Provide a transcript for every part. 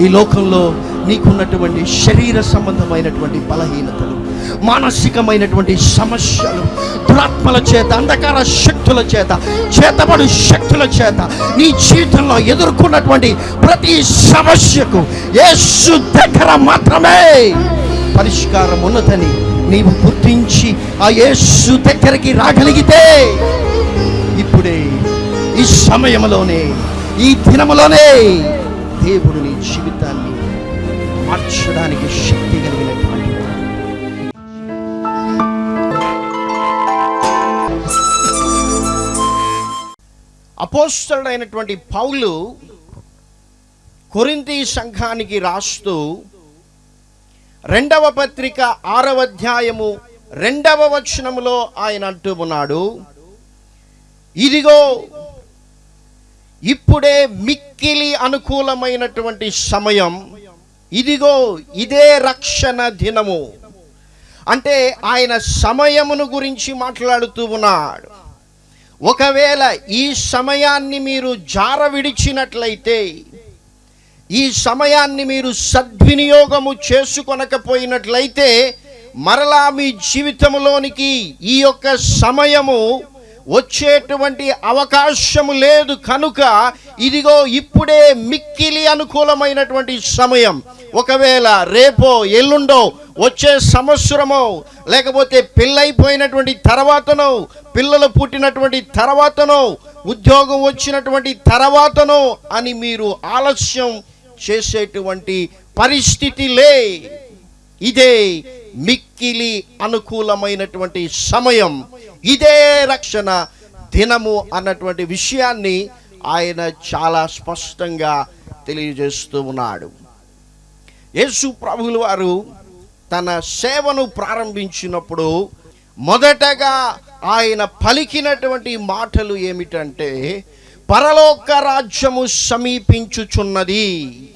ఈ లోకంలో నీకున్నటువంటి శరీర సంబంధమైనటువంటి బలహీనతలు మానసికమైనటువంటి సమస్యలు దురాత్మల చేత అంధకార శక్తుల చేత చేతబడు శక్తుల చేత నీ జీవితంలో ఎదుర్కొన్నటువంటి ప్రతి సమస్యకు యేసు దగ్గర మాత్రమే పరిష్కారం ఉన్నదని నీవు గుర్తించి ఆ యేసు దగ్గరికి రాగలిగితే ఇప్పుడే ఈ సమయంలోనే ఈ దినములోనే దేవుడు నీ జీవితాన్ని మార్చడానికి శక్తి కలిగినటువంటి అపోస్తడైనటువంటి పౌలు కొరింతి సంఘానికి రాస్తూ రెండవ పత్రిక ఆరవ అధ్యాయము రెండవ వచనములో ఆయన అంటూ ఉన్నాడు ఇదిగో ఇప్పుడే మిక్కిలి అనుకూలమైనటువంటి సమయం. ఇదిగో ఇదే రక్షణ దినము. అంటే ఆయన సమయమును గురించి మాట్లాడుతూ ఉన్నాడు. ఒకవేళ ఈ సమయాన్ని మీరు జార విడిచినట్లయితే ఈ సమయాన్ని మీరు సద్వినియోగము చేసుకొనకపోయినట్లయితే మరలా మీ జీవితంలోనికి ఈ యొక్క సమయము వచ్చేటువంటి అవకాశము లేదు కనుక ఇదిగో ఇప్పుడే మిక్కిలి అనుకూలమైనటువంటి సమయం. ఒకవేళ రేపో ఎల్లుండో వచ్చే సంవత్సరమో లేకపోతే పెళ్ళైపోయినటువంటి తర్వాతనో పిల్లలు పుట్టినటువంటి తర్వాతనో ఉద్యోగం వచ్చినటువంటి తర్వాతనో అని మీరు ఆలస్యం చేసేటువంటి పరిస్థితి లే. ఇదే మిక్కిలి అనుకూలమైనటువంటి సమయం. ఇదే రక్షణ దినము అన్నటువంటి విషయాన్ని ఆయన చాలా స్పష్టంగా తెలియజేస్తూ ఉన్నాడు. యేసు ప్రభుల వారు తన సేవను ప్రారంభించినప్పుడు మొదటగా ఆయన పలికినటువంటి మాటలు ఏమిటంటే పరలోక రాజ్యము సమీపించుచున్నది.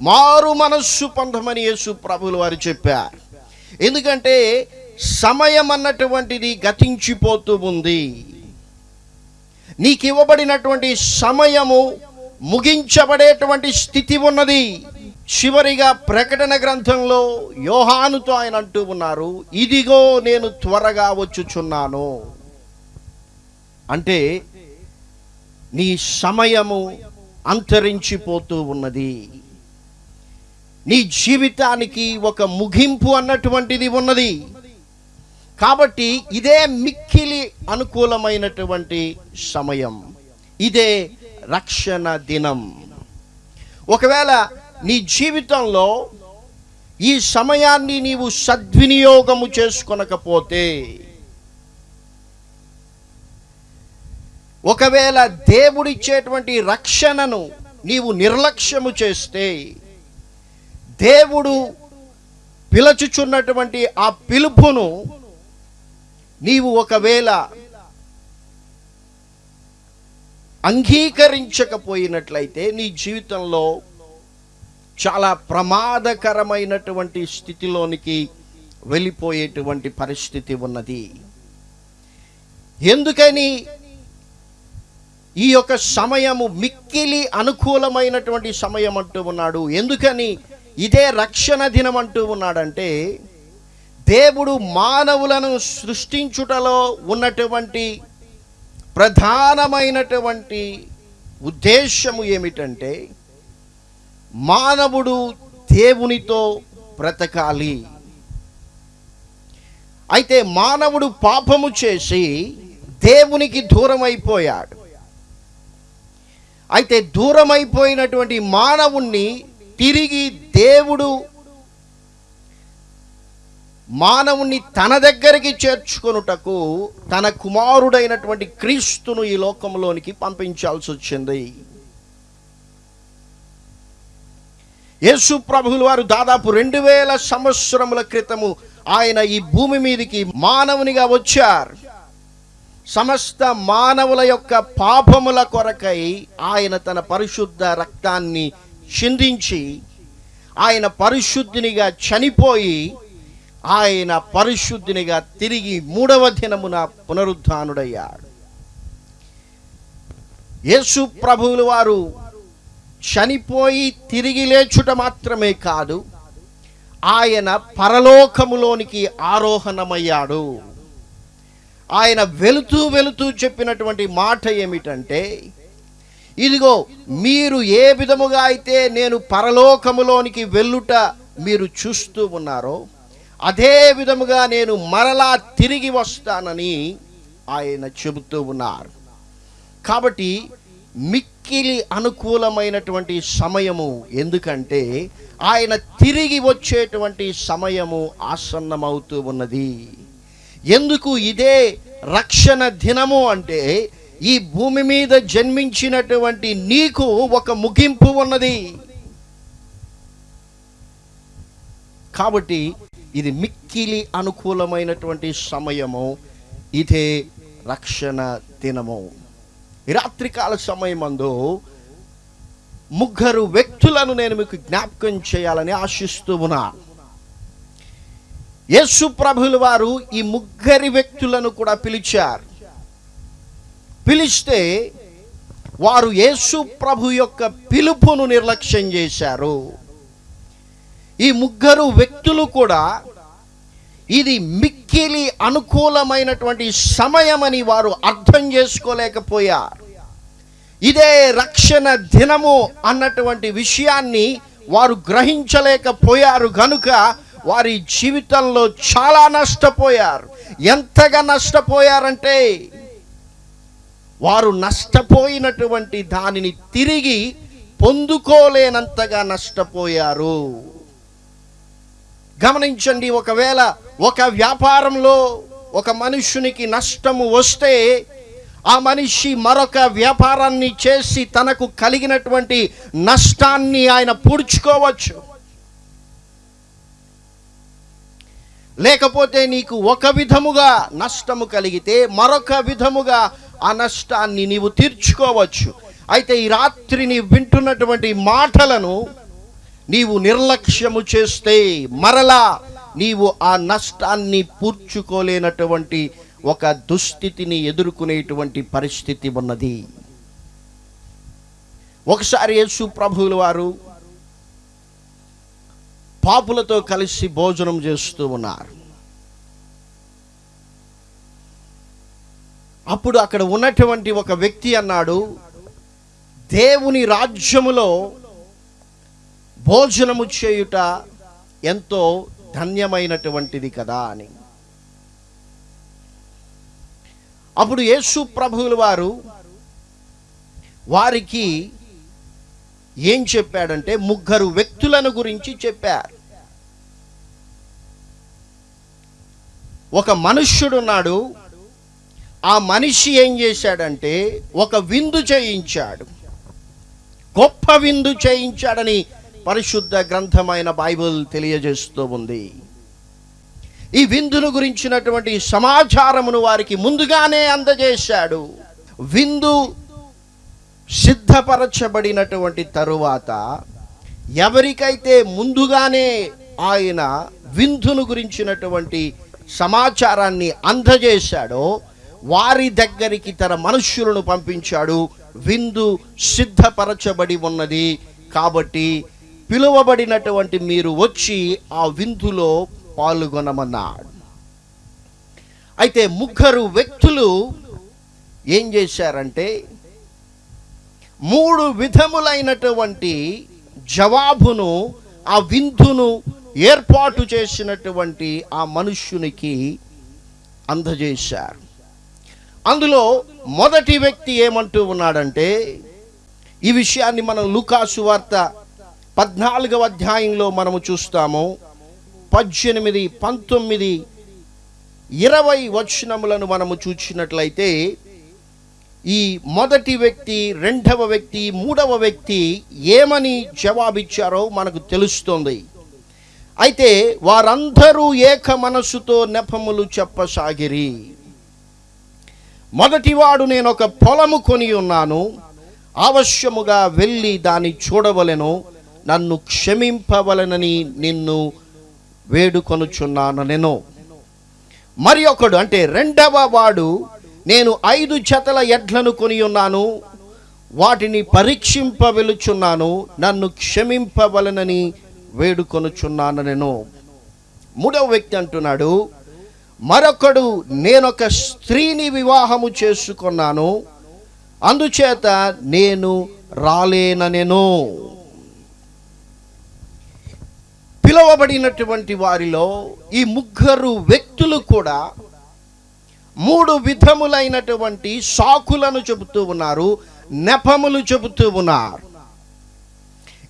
మారు మనస్సు పొందమని యేసు ప్రభులు వారు చెప్పారు. ఎందుకంటే సమయం అన్నటువంటిది గతించిపోతూ ఉంది. నీకు ఇవ్వబడినటువంటి సమయము ముగించబడేటువంటి స్థితి ఉన్నది. చివరిగా ప్రకటన గ్రంథంలో యోహానుతో ఆయన అంటూ ఉన్నారు ఇదిగో నేను త్వరగా వచ్చుచున్నాను. అంటే నీ సమయము అంతరించిపోతూ ఉన్నది. నీ జీవితానికి ఒక ముగింపు అన్నటువంటిది ఉన్నది. కాబట్టి ఇదే మిక్కిలి అనుకూలమైనటువంటి సమయం. ఇదే రక్షణ దినం. ఒకవేళ నీ జీవితంలో ఈ సమయాన్ని నీవు సద్వినియోగము చేసుకొనకపోతే ఒకవేళ దేవుడిచ్చేటువంటి రక్షణను నీవు నిర్లక్ష్యము చేస్తే దేవుడు పిలచుచున్నటువంటి ఆ పిలుపును నీవు ఒకవేళ అంగీకరించకపోయినట్లయితే నీ జీవితంలో చాలా ప్రమాదకరమైనటువంటి స్థితిలోనికి వెళ్ళిపోయేటువంటి పరిస్థితి ఉన్నది. ఎందుకని? ఈ యొక్క సమయము మిక్కిలి అనుకూలమైనటువంటి సమయం అంటూ ఉన్నాడు. ఎందుకని? ఇదే రక్షణ దినం అంటూ ఉన్నాడంటే దేవుడు మానవులను సృష్టించుటలో ఉన్నటువంటి ప్రధానమైనటువంటి ఉద్దేశము ఏమిటంటే మానవుడు దేవునితో బ్రతకాలి. అయితే మానవుడు పాపము చేసి దేవునికి దూరం అయిపోయాడు అయితే దూరం అయిపోయినటువంటి మానవుణ్ణి తిరిగి దేవుడు మానవుని తన దగ్గరికి చేర్చుకొనుటకు తన కుమారుడైనటువంటి క్రీస్తును ఈ లోకంలోనికి పంపించాల్సి వచ్చింది. యేసు ప్రభులు వారు దాదాపు రెండు వేల సంవత్సరముల క్రితము ఆయన ఈ భూమి మీదకి మానవునిగా వచ్చారు. సమస్త మానవుల యొక్క పాపముల కొరకై ఆయన తన పరిశుద్ధ రక్తాన్ని చిందించి ఆయన పరిశుద్ధినిగా చనిపోయి ఆయన పరిశుద్ధినిగా తిరిగి మూడవ దినమున పునరుద్ధానుడయ్యాడు. యేసు ప్రభువుల వారు చనిపోయి తిరిగి లేచుట మాత్రమే కాదు ఆయన పరలోకములోనికి ఆరోహణమయ్యాడు. ఆయన వెళుతూ వెళుతూ చెప్పినటువంటి మాట ఏమిటంటే ఇదిగో మీరు ఏ విధముగా అయితే నేను పరలోకములోనికి వెళ్ళుట మీరు చూస్తూ ఉన్నారో అదే విధముగా నేను మరలా తిరిగి వస్తానని ఆయన చెబుతూ ఉన్నారు. కాబట్టి మిక్కిలి అనుకూలమైనటువంటి సమయము ఎందుకంటే ఆయన తిరిగి వచ్చేటువంటి సమయము ఆసన్నమవుతూ ఉన్నది. ఎందుకు ఇదే రక్షణ దినము అంటే ఈ భూమి మీద జన్మించినటువంటి నీకు ఒక ముగింపు ఉన్నది. కాబట్టి ఇది మిక్కిలి అనుకూలమైనటువంటి సమయము. ఇదే రక్షణ దినము. రాత్రికాల సమయమందు ముగ్గురు వ్యక్తులను నేను మీకు జ్ఞాపకం చేయాలని ఆశిస్తూ ఉన్నా. యేసు ప్రభులు వారు ఈ ముగ్గురి వ్యక్తులను కూడా పిలిచారు. పిలిస్తే వారు యేసు ప్రభు యొక్క పిలుపును నిర్లక్ష్యం చేశారు. ఈ ముగ్గురు వ్యక్తులు కూడా ఇది మిక్కిలి అనుకూలమైనటువంటి సమయమని వారు అర్థం చేసుకోలేకపోయారు. ఇదే రక్షణ దినము అన్నటువంటి విషయాన్ని వారు గ్రహించలేకపోయారు కనుక వారి జీవితంలో చాలా నష్టపోయారు. ఎంతగా నష్టపోయారంటే వారు నష్టపోయినటువంటి దానిని తిరిగి పొందుకోలేనంతగా నష్టపోయారు. గమనించండి ఒకవేళ ఒక వ్యాపారంలో ఒక మనుషునికి నష్టము వస్తే ఆ మనిషి మరొక వ్యాపారాన్ని చేసి తనకు కలిగినటువంటి నష్టాన్ని ఆయన పూడ్చుకోవచ్చు. లేకపోతే నీకు ఒక విధముగా నష్టము కలిగితే మరొక విధముగా ఆ నష్టాన్ని నీవు తీర్చుకోవచ్చు. అయితే ఈ రాత్రి నీ వింటున్నటువంటి మాటలను నీవు నిర్లక్ష్యము చేస్తే మరలా నీవు ఆ నష్టాన్ని పూడ్చుకోలేనటువంటి ఒక దుస్థితిని ఎదుర్కొనేటువంటి పరిస్థితి ఉన్నది. ఒకసారి యేసు ప్రభువుల వారు పాపులతో కలిసి భోజనం చేస్తూ ఉన్నారు. అప్పుడు అక్కడ ఉన్నటువంటి ఒక వ్యక్తి అన్నాడు దేవుని రాజ్యములో భోజనము చేయుట ఎంతో ధన్యమైనటువంటిది కదా అని. అప్పుడు యేసు ప్రభువుల వారు వారికి ఏం చెప్పాడంటే ముగ్గురు వ్యక్తులను గురించి చెప్పారు. ఒక మనుష్యుడున్నాడు ఆ మనిషి ఏం చేశాడంటే ఒక విందు చేయించాడు. గొప్ప విందు చేయించాడని పరిశుద్ధ గ్రంథమైన బైబిల్ తెలియజేస్తూ ఉంది. ఈ విందును గురించినటువంటి సమాచారమును వారికి ముందుగానే అందజేశాడు. విందు సిద్ధపరచబడినటువంటి తరువాత ఎవరికైతే ముందుగానే ఆయన విందును గురించినటువంటి సమాచారాన్ని అందజేశాడో వారి దగ్గరికి తన మనుష్యులను పంపించాడు. విందు సిద్ధపరచబడి ఉన్నది కాబట్టి పిలువబడినటువంటి మీరు వచ్చి ఆ విందులో పాల్గొనమన్నాడు. అయితే ముగ్గురు వ్యక్తులు ఏం చేశారంటే మూడు విధములైనటువంటి జవాబును ఆ విందును ఏర్పాటు చేసినటువంటి ఆ మనుష్యునికి అందజేశారు. అందులో మొదటి వ్యక్తి ఏమంటూ ఉన్నాడంటే ఈ విషయాన్ని మనం లూకాసు వార్త పద్నాలుగవ అధ్యాయంలో మనము చూస్తాము పద్దెనిమిది పంతొమ్మిది ఇరవై వచనములను మనము చూసినట్లయితే ఈ మొదటి వ్యక్తి రెండవ వ్యక్తి మూడవ వ్యక్తి ఏమని జవాబిచ్చారో మనకు తెలుస్తుంది. అయితే వారందరూ ఏక మనస్సుతో నెపములు చెప్పసాగిరి. మొదటివాడు నేను ఒక పొలము కొని ఉన్నాను అవశ్యముగా వెళ్ళి దాన్ని చూడవలెను నన్ను క్షమింపవలనని నిన్ను వేడుకొనుచున్నాను నేను. మరి ఒకడు అంటే రెండవ వాడు నేను ఐదు జతల ఎడ్లను కొని ఉన్నాను వాటిని పరీక్షింపవెలుచున్నాను నన్ను క్షమింపవలనని వేడుకొనుచున్నాను నేను. మూడవ వ్యక్తి అంటున్నాడు మరొకడు నేనొక స్త్రీని వివాహము చేసుకున్నాను అందుచేత నేను రాలేననెను. పిలువబడినటువంటి వారిలో ఈ ముగ్గురు వ్యక్తులు కూడా మూడు విధములైనటువంటి సాకులను చెబుతూ ఉన్నారు నెపములు చెబుతూ ఉన్నారు.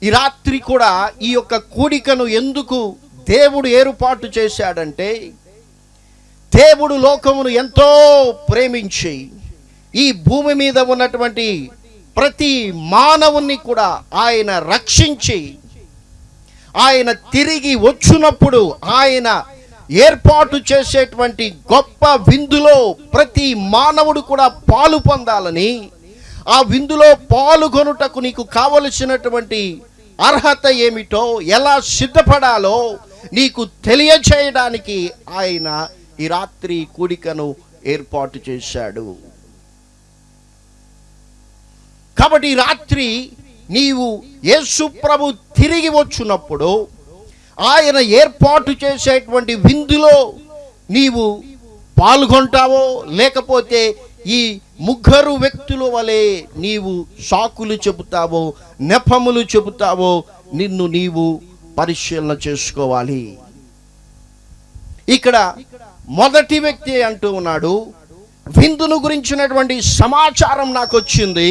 ఈ రాత్రి కూడా ఈ యొక్క కూడికను ఎందుకు దేవుడు ఏర్పాటు చేశాడంటే దేవుడు లోకమును ఎంతో ప్రేమించి ఈ భూమి మీద ఉన్నటువంటి ప్రతి మానవుని కూడా ఆయన రక్షించి ఆయన తిరిగి వచ్చినప్పుడు ఆయన ఏర్పాటు చేసేటువంటి గొప్ప విందులో ప్రతి మానవుడు కూడా పాలు పొందాలని ఆ విందులో పాల్గొనుటకు నీకు కావలసినటువంటి అర్హత ఏమిటో ఎలా సిద్ధపడాలో నీకు తెలియచేయడానికి ఆయన ఈ రాత్రి కూడికను ఏర్పాటు చేశాడు. కాబట్టి రాత్రి నీవు యేసు ప్రభు తిరిగి వచ్చినప్పుడు ఆయన ఏర్పాటు చేసేటువంటి విందులో నీవు పాల్గొంటావో లేకపోతే ఈ ముగ్గురు వ్యక్తుల వలె నీవు సాకులు చెబుతావో నెపములు చెబుతావో నిన్ను నీవు పరిశీలన చేసుకోవాలి. ఇక్కడ మొదటి వ్యక్తి అంటూ ఉన్నాడు విందును గురించినటువంటి సమాచారం నాకు వచ్చింది.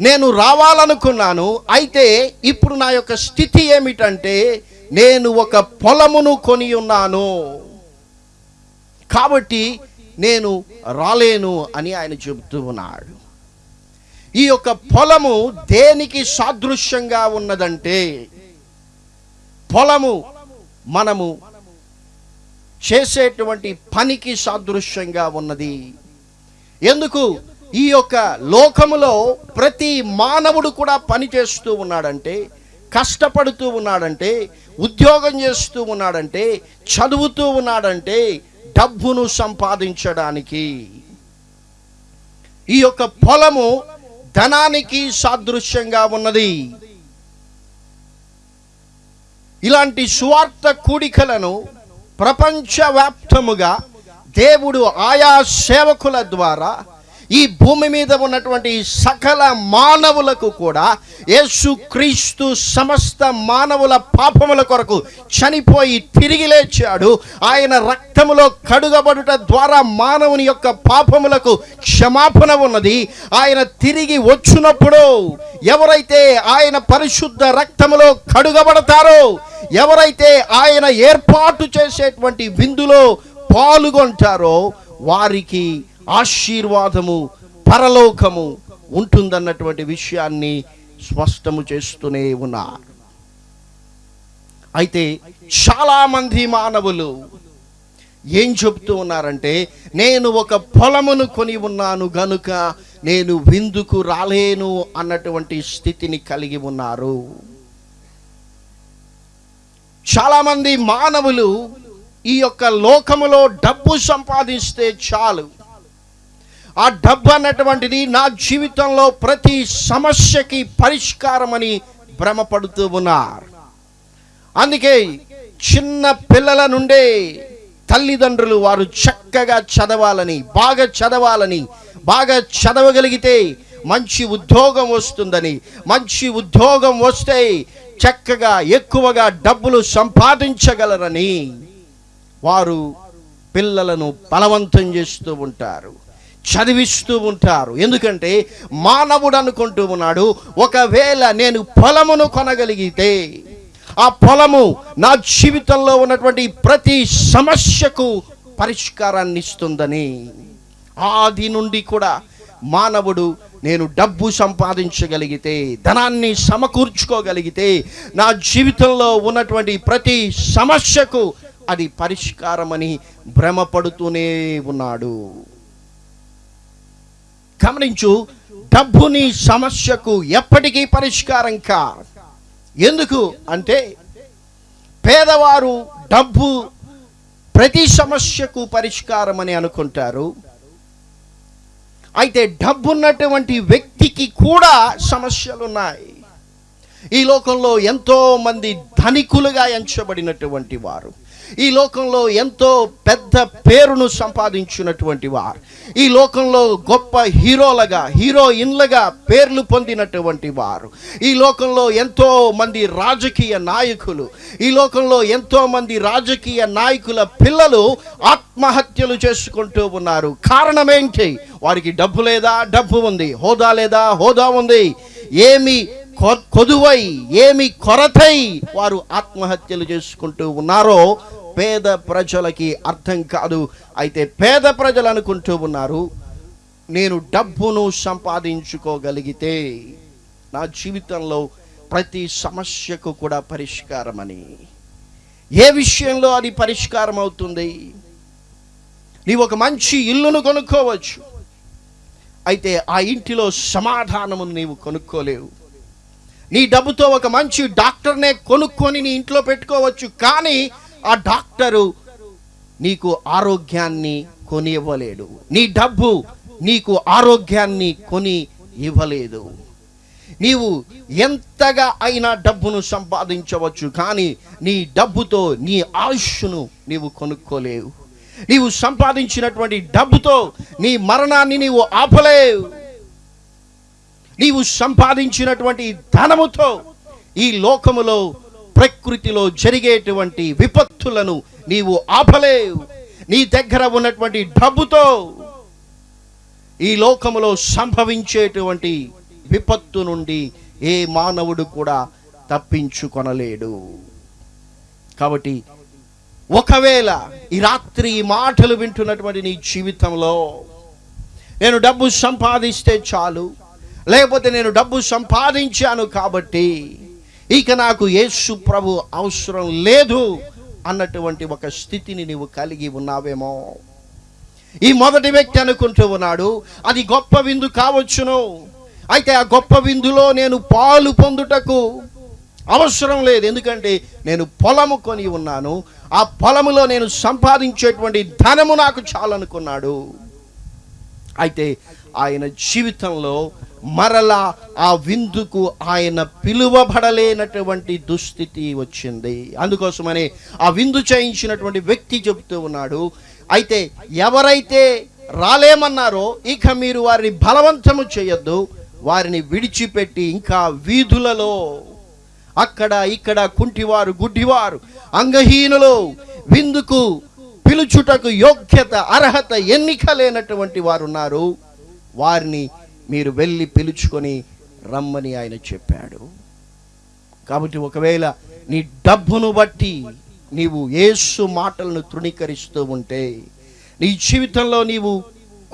నేను రావాలనుకున్నాను అయితే ఇప్పుడు నా యొక్క స్థితి ఏమిటంటే నేను ఒక పొలమును కొని ఉన్నాను. కాబట్టి నేను రాలేను అని ఆయన చెబుతూ ఉన్నాడు. ఈ యొక్క పొలము దేనికి సాదృశ్యంగా ఉన్నదంటే పొలము మనము చేసేటువంటి పనికి సాదృశ్యంగా ఉన్నది. ఎందుకు? ఈ యొక్క లోకములో ప్రతి మానవుడు కూడా పని చేస్తూ ఉన్నాడంటే కష్టపడుతూ ఉన్నాడంటే ఉద్యోగం చేస్తూ ఉన్నాడంటే చదువుతూ ఉన్నాడంటే డబ్బును సంపాదించడానికి. ఈ యొక్క పొలము ధనానికి సాదృశ్యంగా ఉన్నది. ఇలాంటి సువార్త కూడికలను ప్రపంచవ్యాప్తముగా దేవుడు ఆయా సేవకుల ద్వారా ఈ భూమి మీద ఉన్నటువంటి సకల మానవులకు కూడా యేసుక్రీస్తు సమస్త మానవుల పాపముల కొరకు చనిపోయి తిరిగి లేచాడు. ఆయన రక్తములో కడుగబడుట ద్వారా మానవుని యొక్క పాపములకు క్షమాపణ ఉన్నది. ఆయన తిరిగి వచ్చినప్పుడు ఎవరైతే ఆయన పరిశుద్ధ రక్తములో కడుగబడతారో ఎవరైతే ఆయన ఏర్పాటు చేసేటువంటి విందులో పాల్గొంటారో వారికి ఆశీర్వాదము పరలోకము ఉంటుందన్నటువంటి విషయాన్ని స్పష్టము చేస్తూనే ఉన్నారు. అయితే చాలామంది మానవులు ఏం చెప్తూ ఉన్నారంటే నేను ఒక పొలమును కొని ఉన్నాను గనుక నేను విందుకు రాలేను అన్నటువంటి స్థితిని కలిగి ఉన్నారు. చాలామంది మానవులు ఈ యొక్క లోకములో డబ్బు సంపాదిస్తే చాలు. ఆ డబ్బు అన్నటువంటిది నా జీవితంలో ప్రతి సమస్యకి పరిష్కారమని భ్రమపడుతూ ఉన్నారు. అందుకే చిన్న పిల్లల నుండే తల్లిదండ్రులు వారు చక్కగా చదవాలని బాగా చదవాలని బాగా చదవగలిగితే మంచి ఉద్యోగం వస్తుందని మంచి ఉద్యోగం వస్తే చక్కగా ఎక్కువగా డబ్బులు సంపాదించగలరని వారు పిల్లలను బలవంతం చేస్తూ ఉంటారు. చదివిస్తూ ఉంటారు. ఎందుకంటే మానవుడు అనుకుంటూ ఉన్నాడు ఒకవేళ నేను పొలమును కొనగలిగితే ఆ పొలము నా జీవితంలో ఉన్నటువంటి ప్రతి సమస్యకు పరిష్కారాన్ని ఇస్తుందని. ఆది నుండి కూడా మానవుడు నేను డబ్బు సంపాదించగలిగితే ధనాన్ని సమకూర్చుకోగలిగితే నా జీవితంలో ఉన్నటువంటి ప్రతి సమస్యకు అది పరిష్కారమని భ్రమపడుతూనే ఉన్నాడు. గమనించు డబ్బుని సమస్యకు ఎప్పటికీ పరిష్కారం కా ఎందుకు అంటే పేదవారు డబ్బు ప్రతి సమస్యకు పరిష్కారం అని అనుకుంటారు. అయితే డబ్బు ఉన్నటువంటి వ్యక్తికి కూడా సమస్యలు ఉన్నాయి ఈ లోకంలో ఎంతో మంది ధనికులుగా ఎంచబడినటువంటి వారు. ఈ లోకంలో ఎంతో పెద్ద పేరును సంపాదించినటువంటి వారు. ఈ లోకంలో గొప్ప హీరోలుగా హీరోయిన్లుగా పేర్లు పొందినటువంటి వారు. ఈ లోకంలో ఎంతో మంది రాజకీయ నాయకులు ఈ లోకంలో ఎంతో మంది రాజకీయ నాయకుల పిల్లలు ఆత్మహత్యలు చేసుకుంటూ ఉన్నారు. కారణం ఏంటి వారికి డబ్బు లేదా? డబ్బు ఉంది. హోదా లేదా? హోదా ఉంది. ఏమి కొదువై ఏమి కొరతై వారు ఆత్మహత్యలు చేసుకుంటూ ఉన్నారో పేద ప్రజలకి అర్థం కాదు. అయితే పేద ప్రజలు అనుకుంటూ ఉన్నారు నేను డబ్బును సంపాదించుకోగలిగితే నా జీవితంలో ప్రతి సమస్యకు కూడా పరిష్కారమని. ఏ విషయంలో అది పరిష్కారం అవుతుంది? నీవు ఒక మంచి ఇల్లును కొనుక్కోవచ్చు. అయితే ఆ ఇంటిలో సమాధానము నీవు కొనుక్కోలేవు. నీ డబ్బుతో ఒక మంచి డాక్టర్నే కొనుక్కొని నీ ఇంట్లో పెట్టుకోవచ్చు కానీ ఆ డాక్టరు నీకు ఆరోగ్యాన్ని కొని ఇవ్వలేడు నీ డబ్బు నీకు ఆరోగ్యాన్ని కొని ఇవ్వలేదు నీవు ఎంతగా అయినా డబ్బును సంపాదించవచ్చు కానీ నీ డబ్బుతో నీ ఆయుష్ను నీవు కొనుక్కోలేవు. నీవు సంపాదించినటువంటి డబ్బుతో నీ మరణాన్ని నీవు ఆపలేవు. నీవు సంపాదించినటువంటి ధనముతో ఈ లోకములో ప్రకృతిలో జరిగేటువంటి విపత్తులను నీవు ఆపలేవు. నీ దగ్గర ఉన్నటువంటి డబ్బుతో ఈ లోకములో సంభవించేటువంటి విపత్తు నుండి ఏ మానవుడు కూడా తప్పించుకొనలేడు. కాబట్టి ఒకవేళ ఈ రాత్రి ఈ మాటలు వింటున్నటువంటి నీ జీవితంలో నేను డబ్బు సంపాదిస్తే చాలు. లేకపోతే నేను డబ్బు సంపాదించాను కాబట్టి ఇక నాకు యేసు ప్రభు అవసరం లేదు అన్నటువంటి ఒక స్థితిని నీవు కలిగి ఉన్నావేమో. ఈ మొదటి వ్యక్తి అనుకుంటూ ఉన్నాడు అది గొప్ప విందు కావచ్చును. అయితే ఆ గొప్ప విందులో నేను పాలు పొందుటకు అవసరం లేదు. ఎందుకంటే నేను పొలము కొని ఉన్నాను. ఆ పొలములో నేను సంపాదించేటువంటి ధనము నాకు చాలనుకున్నాడు. అయితే ఆయన జీవితంలో మరలా ఆ విందుకు ఆయన పిలువబడలేనటువంటి దుస్థితి వచ్చింది. అందుకోసమని ఆ విందు చేయించినటువంటి వ్యక్తి చెబుతూ ఉన్నాడు. అయితే ఎవరైతే రాలేమన్నారో ఇక మీరు వారిని బలవంతము చేయొద్దు. వారిని విడిచిపెట్టి ఇంకా వీధులలో అక్కడ ఇక్కడ కుంటివారు గుడ్డివారు అంగహీనులు విందుకు పిలుచుటకు యోగ్యత అర్హత ఎన్నిక లేనటువంటి వారు ఉన్నారు వారిని మీరు వెళ్ళి పిలుచుకొని రమ్మని ఆయన చెప్పాడు. కాబట్టి ఒకవేళ నీ డబ్బును బట్టి నీవు ఏసు మాటలను తృణీకరిస్తూ ఉంటే నీ జీవితంలో నీవు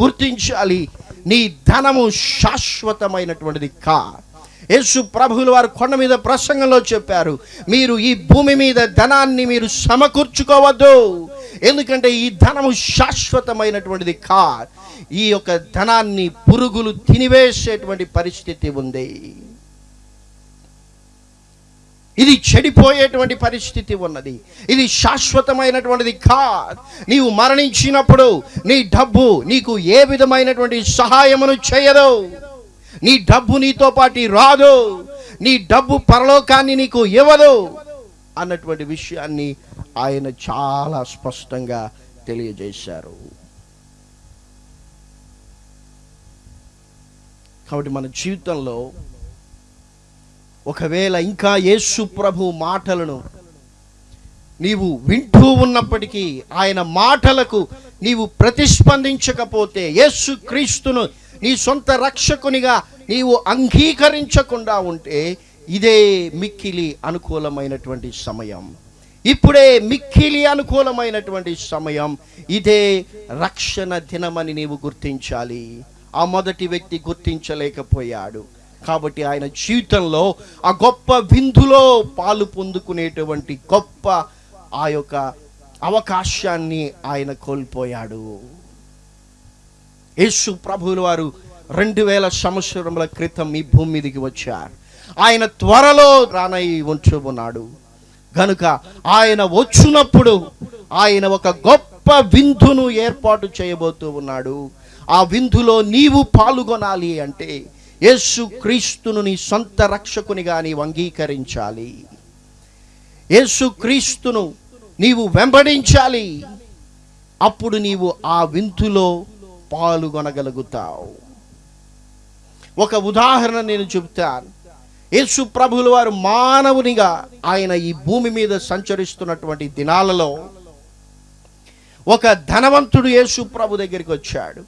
గుర్తించాలి నీ ధనము శాశ్వతమైనటువంటిది కా. యేసు ప్రభువులు వారు కొండ మీద ప్రసంగంలో చెప్పారు మీరు ఈ భూమి మీద ధనాన్ని మీరు సమకూర్చుకోవద్దు. ఎందుకంటే ఈ ధనము శాశ్వతమైనటువంటిది కా ఈ యొక్క ధనాన్ని పురుగులు తినివేసేటువంటి పరిస్థితి ఉంది. ఇది చెడిపోయేటువంటి పరిస్థితి ఉన్నది. ఇది శాశ్వతమైనటువంటిది కా నీవు మరణించినప్పుడు నీ డబ్బు నీకు ఏ విధమైనటువంటి సహాయమును చేయదు. నీ డబ్బు నీతో పాటి రాదు. నీ డబ్బు పరలోకాన్ని నీకు ఇవ్వదు. అన్నటువంటి విషయాన్ని ఆయన చాలా స్పష్టంగా తెలియజేశారు. కాబట్టి మన జీవితంలో ఒకవేళ ఇంకా యేసు ప్రభు మాటలను నీవు వింటూ ఉన్నప్పటికీ ఆయన మాటలకు నీవు ప్రతిస్పందించకపోతే యేసు క్రీస్తును నీ సొంత రక్షకునిగా నీవు అంగీకరించకుండా ఉంటే ఇదే మిక్కిలి అనుకూలమైనటువంటి సమయం. ఇప్పుడే మిక్కిలి అనుకూలమైనటువంటి సమయం. ఇదే రక్షణ దినమని నీవు గుర్తించాలి. ఆ మొదటి వ్యక్తి గుర్తించలేకపోయాడు. కాబట్టి ఆయన జీవితంలో ఆ గొప్ప విందులో పాలు పొందుకునేటువంటి గొప్ప ఆ యొక్క అవకాశాన్ని ఆయన కోల్పోయాడు. యేసు ప్రభువులు వారు రెండు వేల సంవత్సరముల క్రితం ఈ భూమి మీదకి వచ్చారు. ఆయన త్వరలో రానై ఉంచుకున్నాడు గనుక ఆయన వచ్చినప్పుడు ఆయన ఒక గొప్ప విందును ఏర్పాటు చేయబోతూ ఉన్నాడు. ఆ విందులో నీవు పాల్గొనాలి అంటే యేసు క్రీస్తును నీ సొంత రక్షకునిగా నీవు అంగీకరించాలి. యేసు క్రీస్తును నీవు వెంబడించాలి. అప్పుడు నీవు ఆ విందులో పాల్గొనగలుగుతావు. ఒక ఉదాహరణ నేను చెబుతాను యేసు ప్రభుల వారు మానవునిగా ఆయన ఈ భూమి మీద సంచరిస్తున్నటువంటి దినాలలో ఒక ధనవంతుడు యేసు ప్రభు దగ్గరికి వచ్చాడు.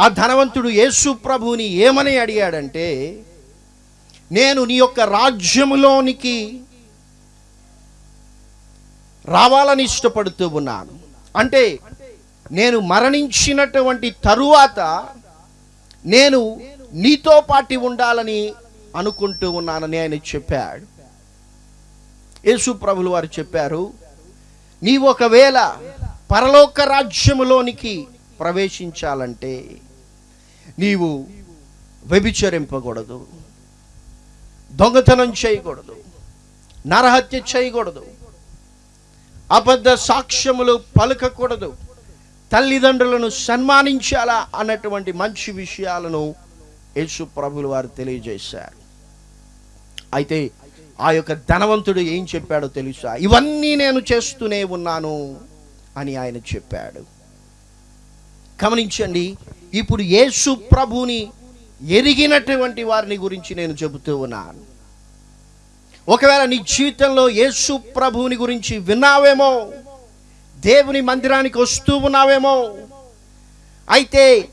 ఆ ధనవంతుడు యేసు ప్రభుని ఏమని అడిగాడంటే నేను నీ యొక్క రాజ్యములోనికి రావాలని ఇష్టపడుతూ ఉన్నాను. అంటే నేను మరణించినటువంటి తరువాత నేను నీతో పాటి ఉండాలని అనుకుంటూ ఉన్నానని ఆయన చెప్పాడు. యేసు ప్రభులు వారు చెప్పారు నీవు ఒకవేళ పరలోక రాజ్యములోనికి ప్రవేశించాలంటే నీవు వ్యభిచరింపకూడదు దొంగతనం చేయకూడదు నరహత్య చేయకూడదు అబద్ధ సాక్ష్యములు పలకకూడదు తల్లిదండ్రులను సన్మానించాలా అన్నటువంటి మంచి విషయాలను యేసు ప్రభులు వారు తెలియజేశారు. అయితే ఆ యొక్క ధనవంతుడు ఏం చెప్పాడో తెలుసా? ఇవన్నీ నేను చేస్తూనే ఉన్నాను అని ఆయన చెప్పాడు. గమనించండి ఇప్పుడు యేసు ప్రభుని ఎరిగినటువంటి వారిని గురించి నేను చెబుతూ ఉన్నాను. ఒకవేళ నీ జీవితంలో యేసు ప్రభుని గురించి విన్నావేమో దేవుని మందిరానికి వస్తూ ఉన్నావేమో అయితే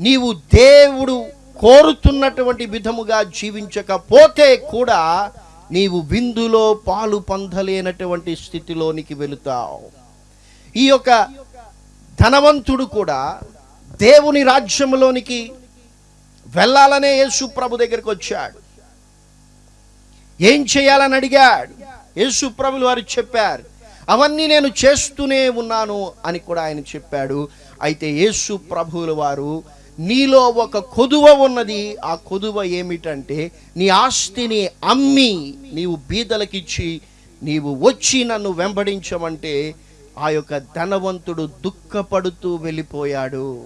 నీవు దేవుడు కోరుతున్నటువంటి విధముగా జీవించకపోతే కూడా నీవు విందులో పాలు పొందలేనటువంటి స్థితిలోనికి వెళుతావు. ఈ యొక్క ధనవంతుడు కూడా దేవుని రాజ్యంలోనికి వెళ్ళాలనే యేసు ప్రభు దగ్గరికి వచ్చాడు. ఏం చేయాలని అడిగాడు? యేసు ప్రభులు వారు చెప్పారు అవన్నీ నేను చేస్తూనే ఉన్నాను అని కూడా ఆయన చెప్పాడు. అయితే యేసు ప్రభువుల వారు నీలో ఒక కొదువ ఉన్నది. ఆ కొదువ ఏమిటంటే నీ ఆస్తిని అమ్మి నీవు బీదలకిచ్చి నీవు వచ్చి నన్ను వెంబడించమంటే ఆ యొక్క ధనవంతుడు దుఃఖపడుతూ వెళ్ళిపోయాడు.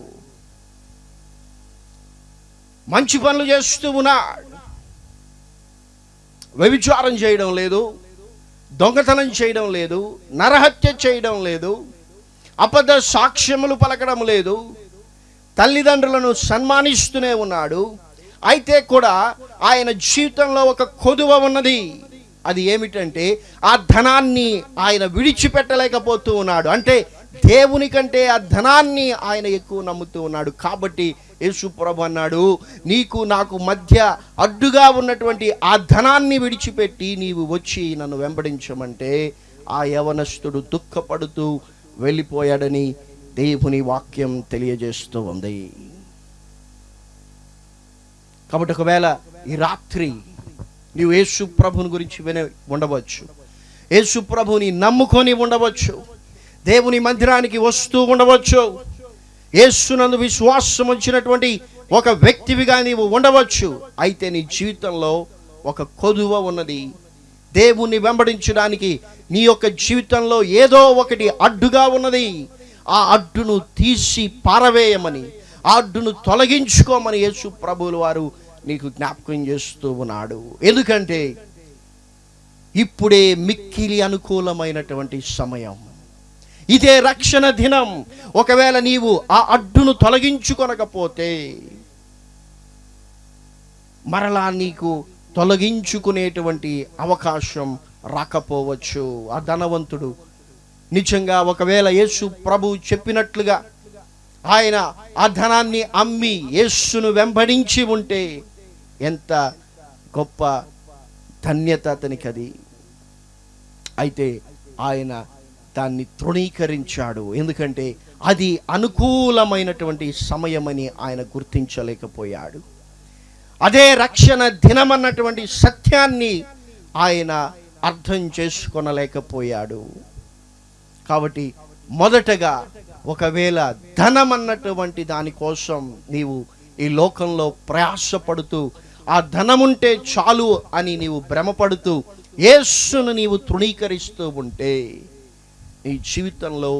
మంచి పనులు చేస్తూ ఉన్నాడు. వ్యభిచారం చేయడం లేదు. దొంగతనం చేయడం లేదు. నరహత్య చేయడం లేదు. అబద్ధ సాక్ష్యములు పలకడం లేదు. తల్లిదండ్రులను సన్మానిస్తూనే ఉన్నాడు. అయితే కూడా ఆయన జీవితంలో ఒక కొదువ ఉన్నది. అది ఏమిటంటే ఆ ధనాన్ని ఆయన విడిచిపెట్టలేకపోతూ ఉన్నాడు. అంటే దేవుని కంటే ఆ ధనాన్ని ఆయన ఎక్కువ నమ్ముతూ ఉన్నాడు. కాబట్టి యేసు ప్రభు అన్నాడు నీకు నాకు మధ్య అడ్డుగా ఉన్నటువంటి ఆ ధనాన్ని విడిచిపెట్టి నీవు వచ్చి నన్ను వెంబడించమంటే ఆ యవనస్తుడు దుఃఖపడుతూ వెళ్ళిపోయాడని దేవుని వాక్యం తెలియజేస్తూ ఉంది. కాబట్టి ఒకవేళ ఈ రాత్రి నీవు యేసు ప్రభుని గురించి వినే ఉండవచ్చు. యేసు ప్రభుని నమ్ముకొని ఉండవచ్చు. దేవుని మందిరానికి వస్తూ ఉండవచ్చు. యేసునందు విశ్వాసం వచ్చినటువంటి ఒక వ్యక్తివిగా నీవు ఉండవచ్చు. అయితే నీ జీవితంలో ఒక కొదువ ఉన్నది. దేవుణ్ణి వెంబడించడానికి నీ యొక్క జీవితంలో ఏదో ఒకటి అడ్డుగా ఉన్నది. ఆ అడ్డును తీసి పారవేయమని ఆ అడ్డును తొలగించుకోమని యేసు ప్రభువులు వారు నీకు జ్ఞాపకం చేస్తూ ఉన్నాడు. ఎందుకంటే ఇప్పుడే మిక్కిలి అనుకూలమైనటువంటి సమయం. ఇదే రక్షణ దినం. ఒకవేళ నీవు ఆ అడ్డును తొలగించుకొనకపోతే మరలా నీకు తొలగించుకునేటువంటి అవకాశం రాకపోవచ్చు. ఆ ధనవంతుడు నిజంగా ఒకవేళ యేసు ప్రభు చెప్పినట్లుగా ఆయన ఆ ధనాన్ని అమ్మి యేసును వెంబడించి ఉంటే ఎంత గొప్ప ధన్యత అతనికి అది అయితే ఆయన దాన్ని తృణీకరించాడు. ఎందుకంటే అది అనుకూలమైనటువంటి సమయమని ఆయన గుర్తించలేకపోయాడు. అదే రక్షణ దినమన్నటువంటి సత్యాన్ని ఆయన అర్థం చేసుకొనలేకపోయాడు. కాబట్టి మొదటగా ఒకవేళ ధనం అన్నటువంటి దానికోసం నీవు ఈ లోకంలో ప్రయాసపడుతూ ఆ ధనముంటే చాలు అని నీవు భ్రమపడుతూ యేస్సును నీవు తృణీకరిస్తూ ఉంటే నీ జీవితంలో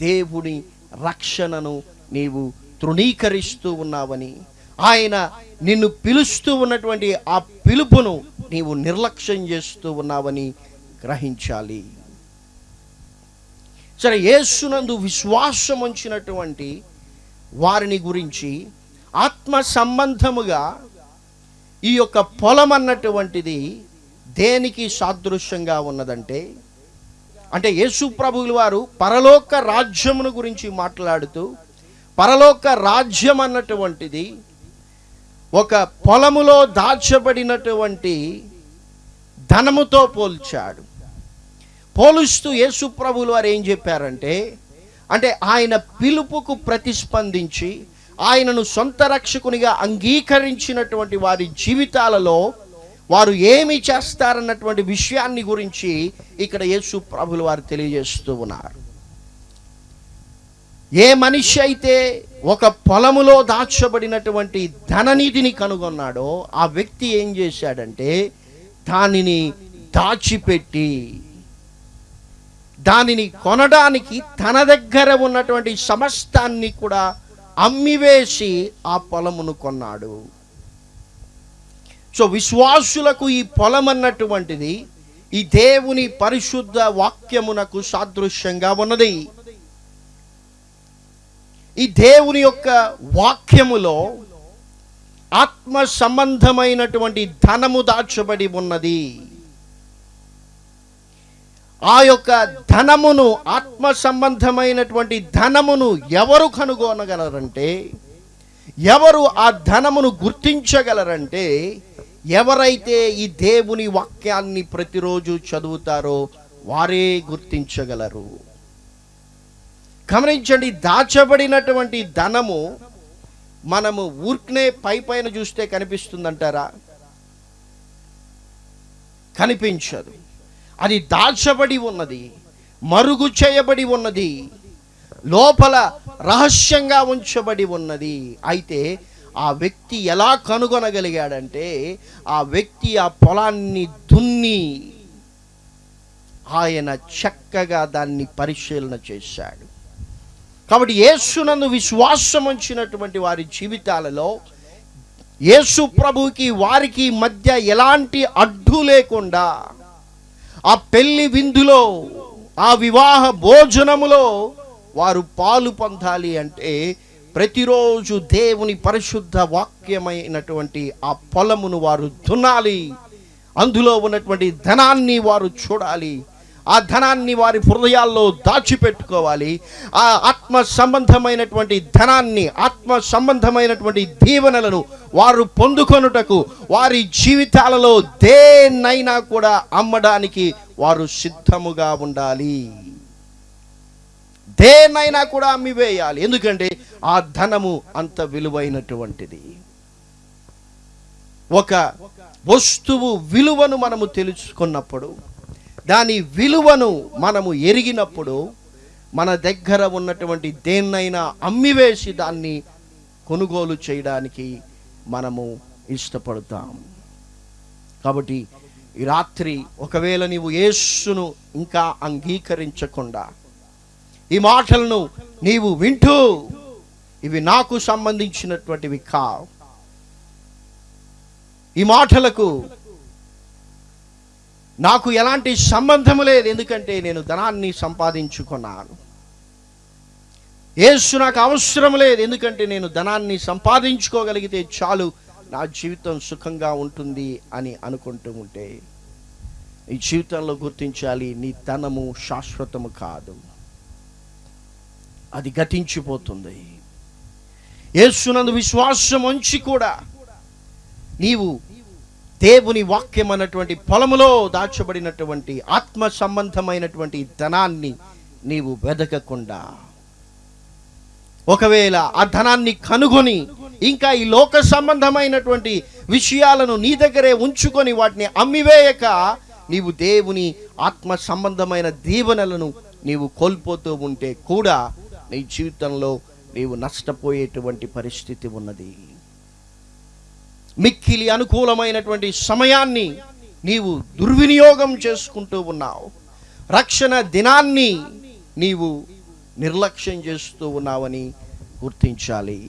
దేవుని రక్షణను నీవు తృణీకరిస్తూ ఉన్నావని ఆయన నిన్ను పిలుస్తూ ఉన్నటువంటి ఆ పిలుపును నీవు నిర్లక్ష్యం చేస్తూ ఉన్నావని గ్రహించాలి. సరే యేసునందు విశ్వాసం ఉంచినటువంటి వారిని గురించి ఆత్మ సంబంధముగా ఈ యొక్క పొలం అన్నటువంటిది దేనికి సాదృశ్యంగా ఉన్నదంటే అంటే యేసు ప్రభువుల వారు పరలోక రాజ్యమును గురించి మాట్లాడుతూ పరలోక రాజ్యం అన్నటువంటిది ఒక పొలములో దాచబడినటువంటి ధనముతో పోల్చాడు. పోలుస్తూ యేసు వారు ఏం చెప్పారంటే అంటే ఆయన పిలుపుకు ప్రతిస్పందించి ఆయనను సొంత రక్షకునిగా అంగీకరించినటువంటి వారి జీవితాలలో వారు ఏమి చేస్తారన్నటువంటి విషయాన్ని గురించి ఇక్కడ యేసు ప్రభులు వారు తెలియజేస్తూ ఉన్నారు. ఏ మనిషి అయితే ఒక పొలములో దాచబడినటువంటి ధననిధిని కనుగొన్నాడో ఆ వ్యక్తి ఏం చేశాడంటే దానిని దాచిపెట్టి దానిని కొనడానికి తన దగ్గర ఉన్నటువంటి సమస్తాన్ని కూడా అమ్మివేసి ఆ పొలమును కొన్నాడు. సో విశ్వాసులకు ఈ పొలం అన్నటువంటిది ఈ దేవుని పరిశుద్ధ వాక్యమునకు సాదృశ్యంగా ఉన్నది. ఈ దేవుని యొక్క వాక్యములో ఆత్మ సంబంధమైనటువంటి ధనము దాచబడి ఉన్నది. ఆ యొక్క ధనమును ఆత్మ సంబంధమైనటువంటి ధనమును ఎవరు కనుగొనగలరంటే ఎవరు ఆ ధనమును గుర్తించగలరంటే ఎవరైతే ఈ దేవుని వాక్యాన్ని ప్రతిరోజు చదువుతారో వారే గుర్తించగలరు. గమనించండి దాచబడినటువంటి ధనము మనము ఊర్క్నే పై పైన చూస్తే కనిపిస్తుందంటారా? కనిపించదు. అది దాచబడి ఉన్నది మరుగు చేయబడి ఉన్నది లోపల రహస్యంగా ఉంచబడి ఉన్నది. అయితే ఆ వ్యక్తి ఎలా కనుగొనగలిగాడంటే ఆ వ్యక్తి ఆ పొలాన్ని దున్ని ఆయన చక్కగా దాన్ని పరిశీలన చేశాడు. కాబట్టి యేసునందు విశ్వాసం ఉంచినటువంటి వారి జీవితాలలో యేసు ప్రభువుకి వారికి మధ్య ఎలాంటి అడ్డు లేకుండా ఆ పెళ్ళి విందులో ఆ వివాహ భోజనములో వారు పాలు పొందాలి అంటే ప్రతిరోజు దేవుని పరిశుద్ధ వాక్యమైనటువంటి ఆ పొలమును వారు దున్నాలి. అందులో ఉన్నటువంటి ధనాన్ని వారు చూడాలి. ఆ ధనాన్ని వారి హృదయాల్లో దాచిపెట్టుకోవాలి. ఆ ఆత్మ సంబంధమైనటువంటి ధనాన్ని ఆత్మ సంబంధమైనటువంటి దీవెనలను వారు పొందుకొనుటకు వారి జీవితాలలో దేన్నైనా కూడా అమ్మడానికి వారు సిద్ధముగా ఉండాలి. దేన్నైనా కూడా అమ్మివేయాలి. ఎందుకంటే ఆ ధనము అంత విలువైనటువంటిది. ఒక వస్తువు విలువను మనము తెలుసుకున్నప్పుడు దాని విలువను మనము ఎరిగినప్పుడు మన దగ్గర ఉన్నటువంటి దేన్నైనా అమ్మివేసి దాన్ని కొనుగోలు చేయడానికి మనము ఇష్టపడతాం. కాబట్టి ఈ రాత్రి ఒకవేళ నీవు యేస్సును ఇంకా అంగీకరించకుండా ఈ మాటలను నీవు వింటూ ఇవి నాకు సంబంధించినటువంటివి కావు. ఈ మాటలకు నాకు ఎలాంటి సంబంధం లేదు ఎందుకంటే నేను ధనాన్ని సంపాదించుకున్నాను. యేసు నాకు అవసరం లేదు ఎందుకంటే నేను ధనాన్ని సంపాదించుకోగలిగితే చాలు నా జీవితం సుఖంగా ఉంటుంది అని అనుకుంటూ ఉంటే నీ జీవితంలో గుర్తించాలి నీ ధనము శాశ్వతము కాదు. అది గతించిపోతుంది. యేసునందు విశ్వాసం ఉంచి కూడా నీవు దేవుని వాక్యం అన్నటువంటి పొలములో దాచబడినటువంటి ఆత్మ సంబంధమైనటువంటి ధనాన్ని నీవు వెదకకుండా. ఒకవేళ ఆ ధనాన్ని కనుగొని ఇంకా ఈ లోక సంబంధమైనటువంటి విషయాలను నీ దగ్గరే ఉంచుకొని వాటిని అమ్మివేయక నీవు దేవుని ఆత్మ సంబంధమైన దీవెనలను నీవు కోల్పోతూ ఉంటే కూడా నీ జీవితంలో నీవు నష్టపోయేటువంటి పరిస్థితి ఉన్నది. మిక్కిలి అనుకూలమైనటువంటి సమయాన్ని నీవు దుర్వినియోగం చేసుకుంటూ ఉన్నావు. రక్షణ దినాన్ని నీవు నిర్లక్ష్యం చేస్తూ ఉన్నావని గుర్తించాలి.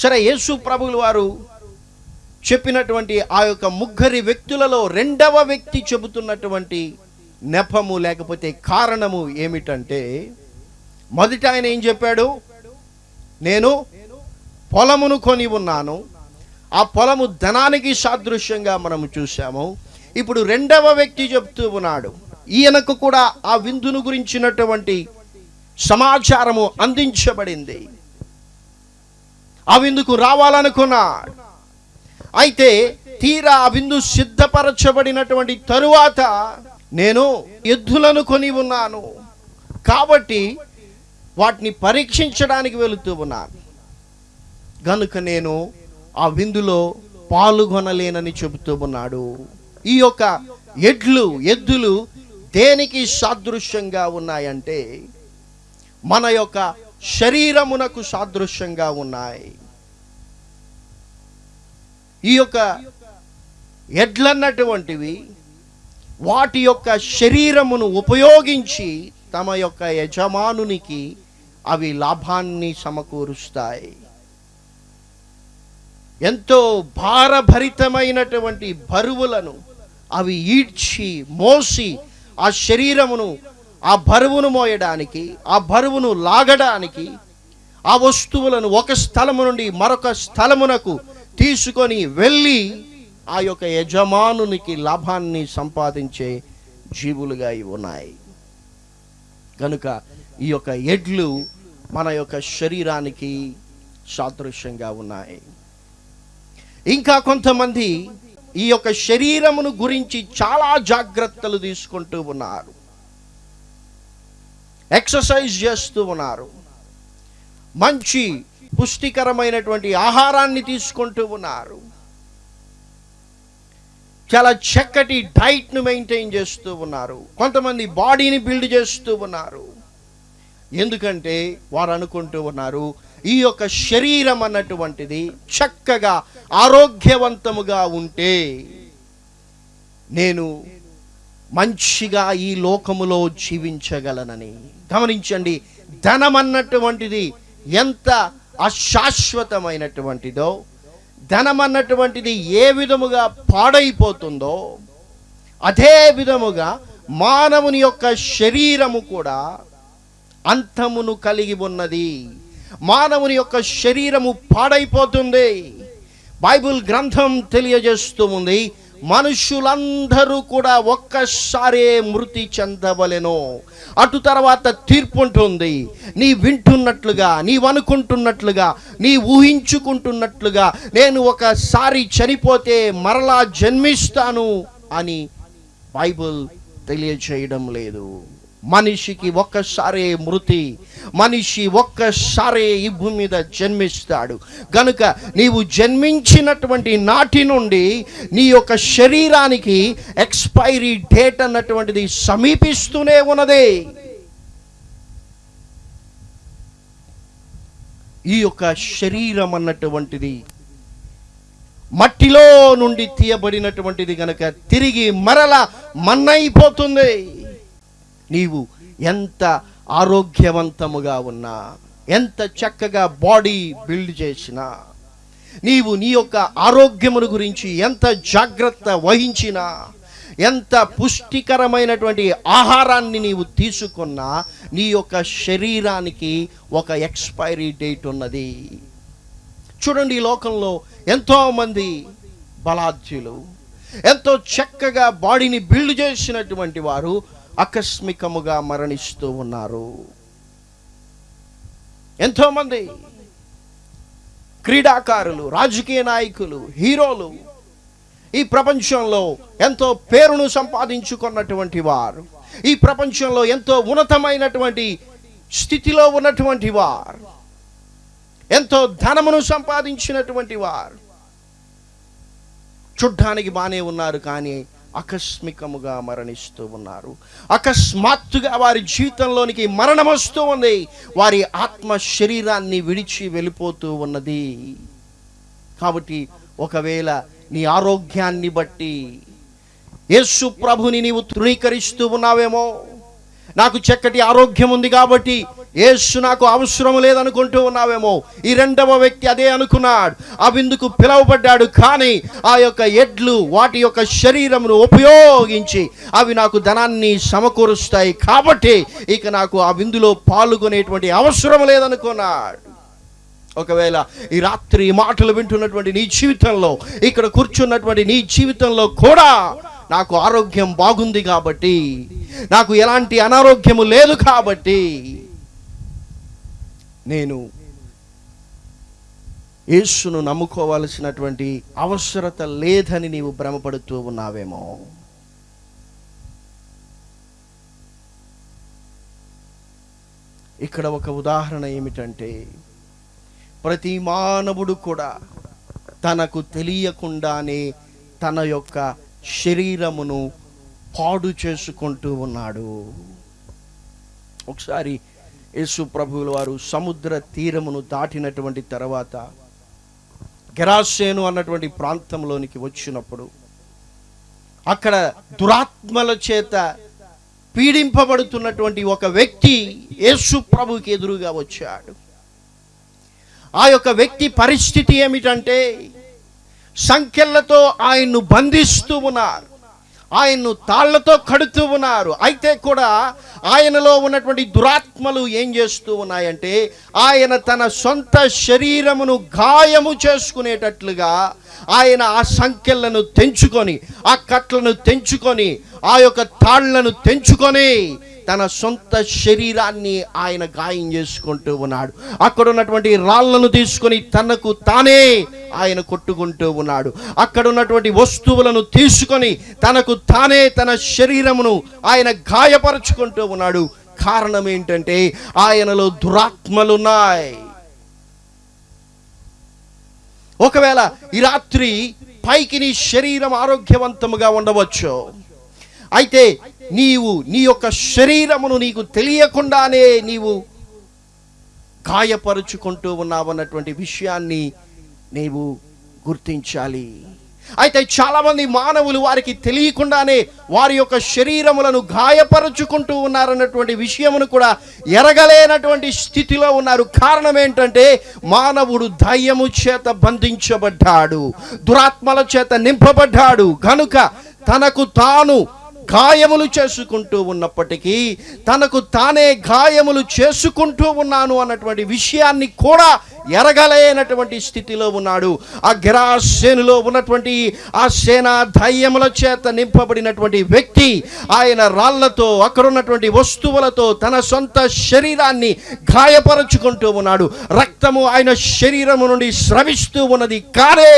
సరే యేసు ప్రభులు వారు చెప్పినటువంటి ఆ యొక్క ముగ్గురి వ్యక్తులలో రెండవ వ్యక్తి చెబుతున్నటువంటి నెపము లేకపోతే కారణము ఏమిటంటే మొదట ఆయన ఏం చెప్పాడు? నేను పొలమును కొని ఉన్నాను ఆ పొలము ధనానికి సాదృశ్యంగా మనము చూసాము ఇప్పుడు రెండవ వ్యక్తి చెప్తూ ఉన్నాడు. ఈయనకు కూడా ఆ విందును గురించినటువంటి సమాచారము అందించబడింది. ఆ విందుకు రావాలనుకున్నాడు. అయితే తీరా ఆ విందు సిద్ధపరచబడినటువంటి తరువాత నేను ఎద్దులను కొని ఉన్నాను. కాబట్టి వాటిని పరీక్షించడానికి వెళుతూ ఉన్నాను. గనుక నేను ఆ విందులో పాల్గొనలేనని చెబుతూ ఉన్నాడు. ఈ యొక్క ఎడ్లు ఎద్దులు దేనికి సాదృశ్యంగా ఉన్నాయంటే మన యొక్క శరీరమునకు సాదృశ్యంగా ఉన్నాయి. ఈ యొక్క ఎడ్లన్నటువంటివి వాటి యొక్క శరీరమును ఉపయోగించి తమ యొక్క యజమానునికి అవి లాభాన్ని సమకూరుస్తాయి. ఎంతో భారభరితమైనటువంటి బరువులను అవి ఈడ్చి మోసి ఆ శరీరమును ఆ బరువును మోయడానికి ఆ బరువును లాగడానికి ఆ వస్తువులను ఒక స్థలము నుండి మరొక స్థలమునకు తీసుకొని వెళ్ళి ఆ యొక్క యజమానునికి లాభాన్ని సంపాదించే జీవులుగా ఇవి ఉన్నాయి. కనుక ఈ యొక్క ఎడ్లు మన యొక్క శరీరానికి సాదృశ్యంగా ఉన్నాయి. ఇంకా కొంతమంది ఈ యొక్క శరీరమును గురించి చాలా జాగ్రత్తలు తీసుకుంటూ ఉన్నారు. ఎక్సర్సైజ్ చేస్తూ ఉన్నారు. మంచి పుష్టికరమైనటువంటి ఆహారాన్ని తీసుకుంటూ ఉన్నారు. చాలా చక్కటి డైట్ను మెయింటైన్ చేస్తూ ఉన్నారు. కొంతమంది బాడీని బిల్డ్ చేస్తూ ఉన్నారు. ఎందుకంటే వారు అనుకుంటూ ఉన్నారు ఈ యొక్క శరీరం అన్నటువంటిది చక్కగా ఆరోగ్యవంతముగా ఉంటే నేను మంచిగా ఈ లోకములో జీవించగలనని. గమనించండి ధనం అన్నటువంటిది ఎంత అశాశ్వతమైనటువంటిదో ధనం అన్నటువంటిది ఏ విధముగా పాడైపోతుందో అదే విధముగా మానవుని యొక్క శరీరము కూడా అంతమును కలిగి ఉన్నది. మానవుని యొక్క శరీరము పాడైపోతుంది. బైబిల్ గ్రంథం తెలియజేస్తూ ఉంది మనుషులందరూ కూడా ఒక్కసారే మృతి చెందవలెను. అటు తర్వాత తీర్పు ఉంటుంది నీ వింటున్నట్లుగా నీ అనుకుంటున్నట్లుగా నీ ఊహించుకుంటున్నట్లుగా నేను ఒకసారి చనిపోతే మరలా జన్మిస్తాను అని బైబిల్ తెలియచేయడం లేదు. మనిషికి ఒక్కసారే మృతి మనిషి ఒక్కసారే ఈ భూమి మీద జన్మిస్తాడు. గనుక నీవు జన్మించినటువంటి నాటి నుండి నీ యొక్క శరీరానికి ఎక్స్పైరీ డేట్ అన్నటువంటిది సమీపిస్తూనే ఉన్నది. ఈ యొక్క శరీరం అన్నటువంటిది మట్టిలో నుండి తీయబడినటువంటిది గనక తిరిగి మరల మన్నైపోతుంది. నీవు ఎంత ఆరోగ్యవంతముగా ఉన్నా ఎంత చక్కగా బాడీ బిల్డ్ చేసినా నీవు నీ యొక్క ఆరోగ్యమును గురించి ఎంత జాగ్రత్త వహించినా ఎంత పుష్టికరమైనటువంటి ఆహారాన్ని నీవు తీసుకున్నా నీ యొక్క శరీరానికి ఒక ఎక్స్పైరీ డేట్ ఉన్నది. చూడండి ఈ లోకంలో ఎంతోమంది బలాధ్యులు ఎంతో చక్కగా బాడీని బిల్డ్ చేసినటువంటి వారు ఆకస్మికముగా మరణిస్తూ ఉన్నారు. ఎంతోమంది క్రీడాకారులు రాజకీయ నాయకులు హీరోలు ఈ ప్రపంచంలో ఎంతో పేరును సంపాదించుకున్నటువంటి వారు ఈ ప్రపంచంలో ఎంతో ఉన్నతమైనటువంటి స్థితిలో ఉన్నటువంటి వారు ఎంతో ధనమును సంపాదించినటువంటి వారు. చూడ్డానికి బాగానే ఉన్నారు కానీ ఆకస్మికముగా మరణిస్తూ ఉన్నారు. అకస్మాత్తుగా వారి జీవితంలోనికి మరణం వస్తూ ఉంది. వారి ఆత్మ శరీరాన్ని విడిచి వెళ్ళిపోతూ ఉన్నది. కాబట్టి ఒకవేళ నీ ఆరోగ్యాన్ని బట్టి యేసు ప్రభుని నీవు తృణీకరిస్తూ ఉన్నావేమో? నాకు చక్కటి ఆరోగ్యం ఉంది కాబట్టి యేసు నాకు అవసరం లేదనుకుంటూ ఉన్నావేమో. ఈ రెండవ వ్యక్తి అదే అనుకున్నాడు. ఆ విందుకు పిలువబడ్డాడు కానీ ఆ యొక్క ఎడ్లు వాటి యొక్క శరీరమును ఉపయోగించి అవి నాకు ధనాన్ని సమకూరుస్తాయి కాబట్టి ఇక నాకు ఆ విందులో పాల్గొనేటువంటి అవసరం లేదనుకున్నాడు. ఒకవేళ ఈ రాత్రి మాటలు వింటున్నటువంటి నీ జీవితంలో ఇక్కడ కూర్చున్నటువంటి నీ జీవితంలో కూడా నాకు ఆరోగ్యం బాగుంది కాబట్టి నాకు ఎలాంటి అనారోగ్యము లేదు కాబట్టి నేను యేసును నమ్ముకోవాల్సినటువంటి అవసరత లేదని నీవు భ్రమపడుతూ ఉన్నావేమో. ఇక్కడ ఒక ఉదాహరణ ఏమిటంటే ప్రతి మానవుడు కూడా తనకు తెలియకుండానే తన యొక్క శరీరమును పాడు చేసుకుంటూ ఉన్నాడు. ఒకసారి యేసు ప్రభువుల వారు సముద్ర తీరమును దాటినటువంటి తర్వాత గెరాసేను అన్నటువంటి ప్రాంతంలోనికి వచ్చినప్పుడు అక్కడ దురాత్మల చేత పీడింపబడుతున్నటువంటి ఒక వ్యక్తి యేసు ప్రభుకి ఎదురుగా వచ్చాడు. ఆ యొక్క వ్యక్తి పరిస్థితి ఏమిటంటే సంఖ్యలతో ఆయన్ను బంధిస్తూ ఉన్నారు. ఆయన్ను తాళ్ళతో కడుతూ ఉన్నారు. అయితే కూడా ఆయనలో ఉన్నటువంటి దురాత్మలు ఏం చేస్తూ ఉన్నాయంటే ఆయన తన సొంత శరీరమును గాయము చేసుకునేటట్లుగా ఆయన ఆ సంఖ్యలను తెంచుకొని ఆ కట్లను తెంచుకొని ఆ యొక్క తాళ్ళను తెంచుకొని తన సొంత శరీరాన్ని ఆయన గాయం చేసుకుంటూ ఉన్నాడు. అక్కడ ఉన్నటువంటి రాళ్ళను తీసుకొని తనకు తానే ఆయన కొట్టుకుంటూ ఉన్నాడు. అక్కడ ఉన్నటువంటి వస్తువులను తీసుకొని తనకు తానే తన శరీరమును ఆయన గాయపరుచుకుంటూ ఉన్నాడు. కారణం ఏంటంటే ఆయనలో దురాత్మలున్నాయి. ఒకవేళ ఈ రాత్రి పైకి నీ శరీరం ఆరోగ్యవంతముగా ఉండవచ్చు. అయితే నీవు నీ యొక్క శరీరమును నీకు తెలియకుండానే నీవు గాయపరుచుకుంటూ ఉన్నావన్నటువంటి విషయాన్ని నీవు గుర్తించాలి. అయితే చాలామంది మానవులు వారికి తెలియకుండానే వారి యొక్క శరీరములను గాయపరుచుకుంటూ ఉన్నారన్నటువంటి విషయమును కూడా ఎరగలేనటువంటి స్థితిలో ఉన్నారు. కారణం ఏంటంటే మానవుడు దయ్యము చేత బంధించబడ్డాడు దురాత్మల చేత నింపబడ్డాడు. కనుక తనకు తాను గాయములు చేసుకుంటూ ఉన్నప్పటికీ తనకు తానే గాయములు చేసుకుంటూ ఉన్నాను అన్నటువంటి విషయాన్ని కూడా ఎరగలేనటువంటి స్థితిలో ఉన్నాడు. ఆ గిరాసేనులో ఉన్నటువంటి ఆ సేనా ధైర్యముల చేత నింపబడినటువంటి వ్యక్తి ఆయన రాళ్ళతో అక్కడున్నటువంటి వస్తువులతో తన సొంత శరీరాన్ని గాయపరుచుకుంటూ ఉన్నాడు. రక్తము ఆయన శరీరము నుండి స్రవిస్తూ ఉన్నది కానీ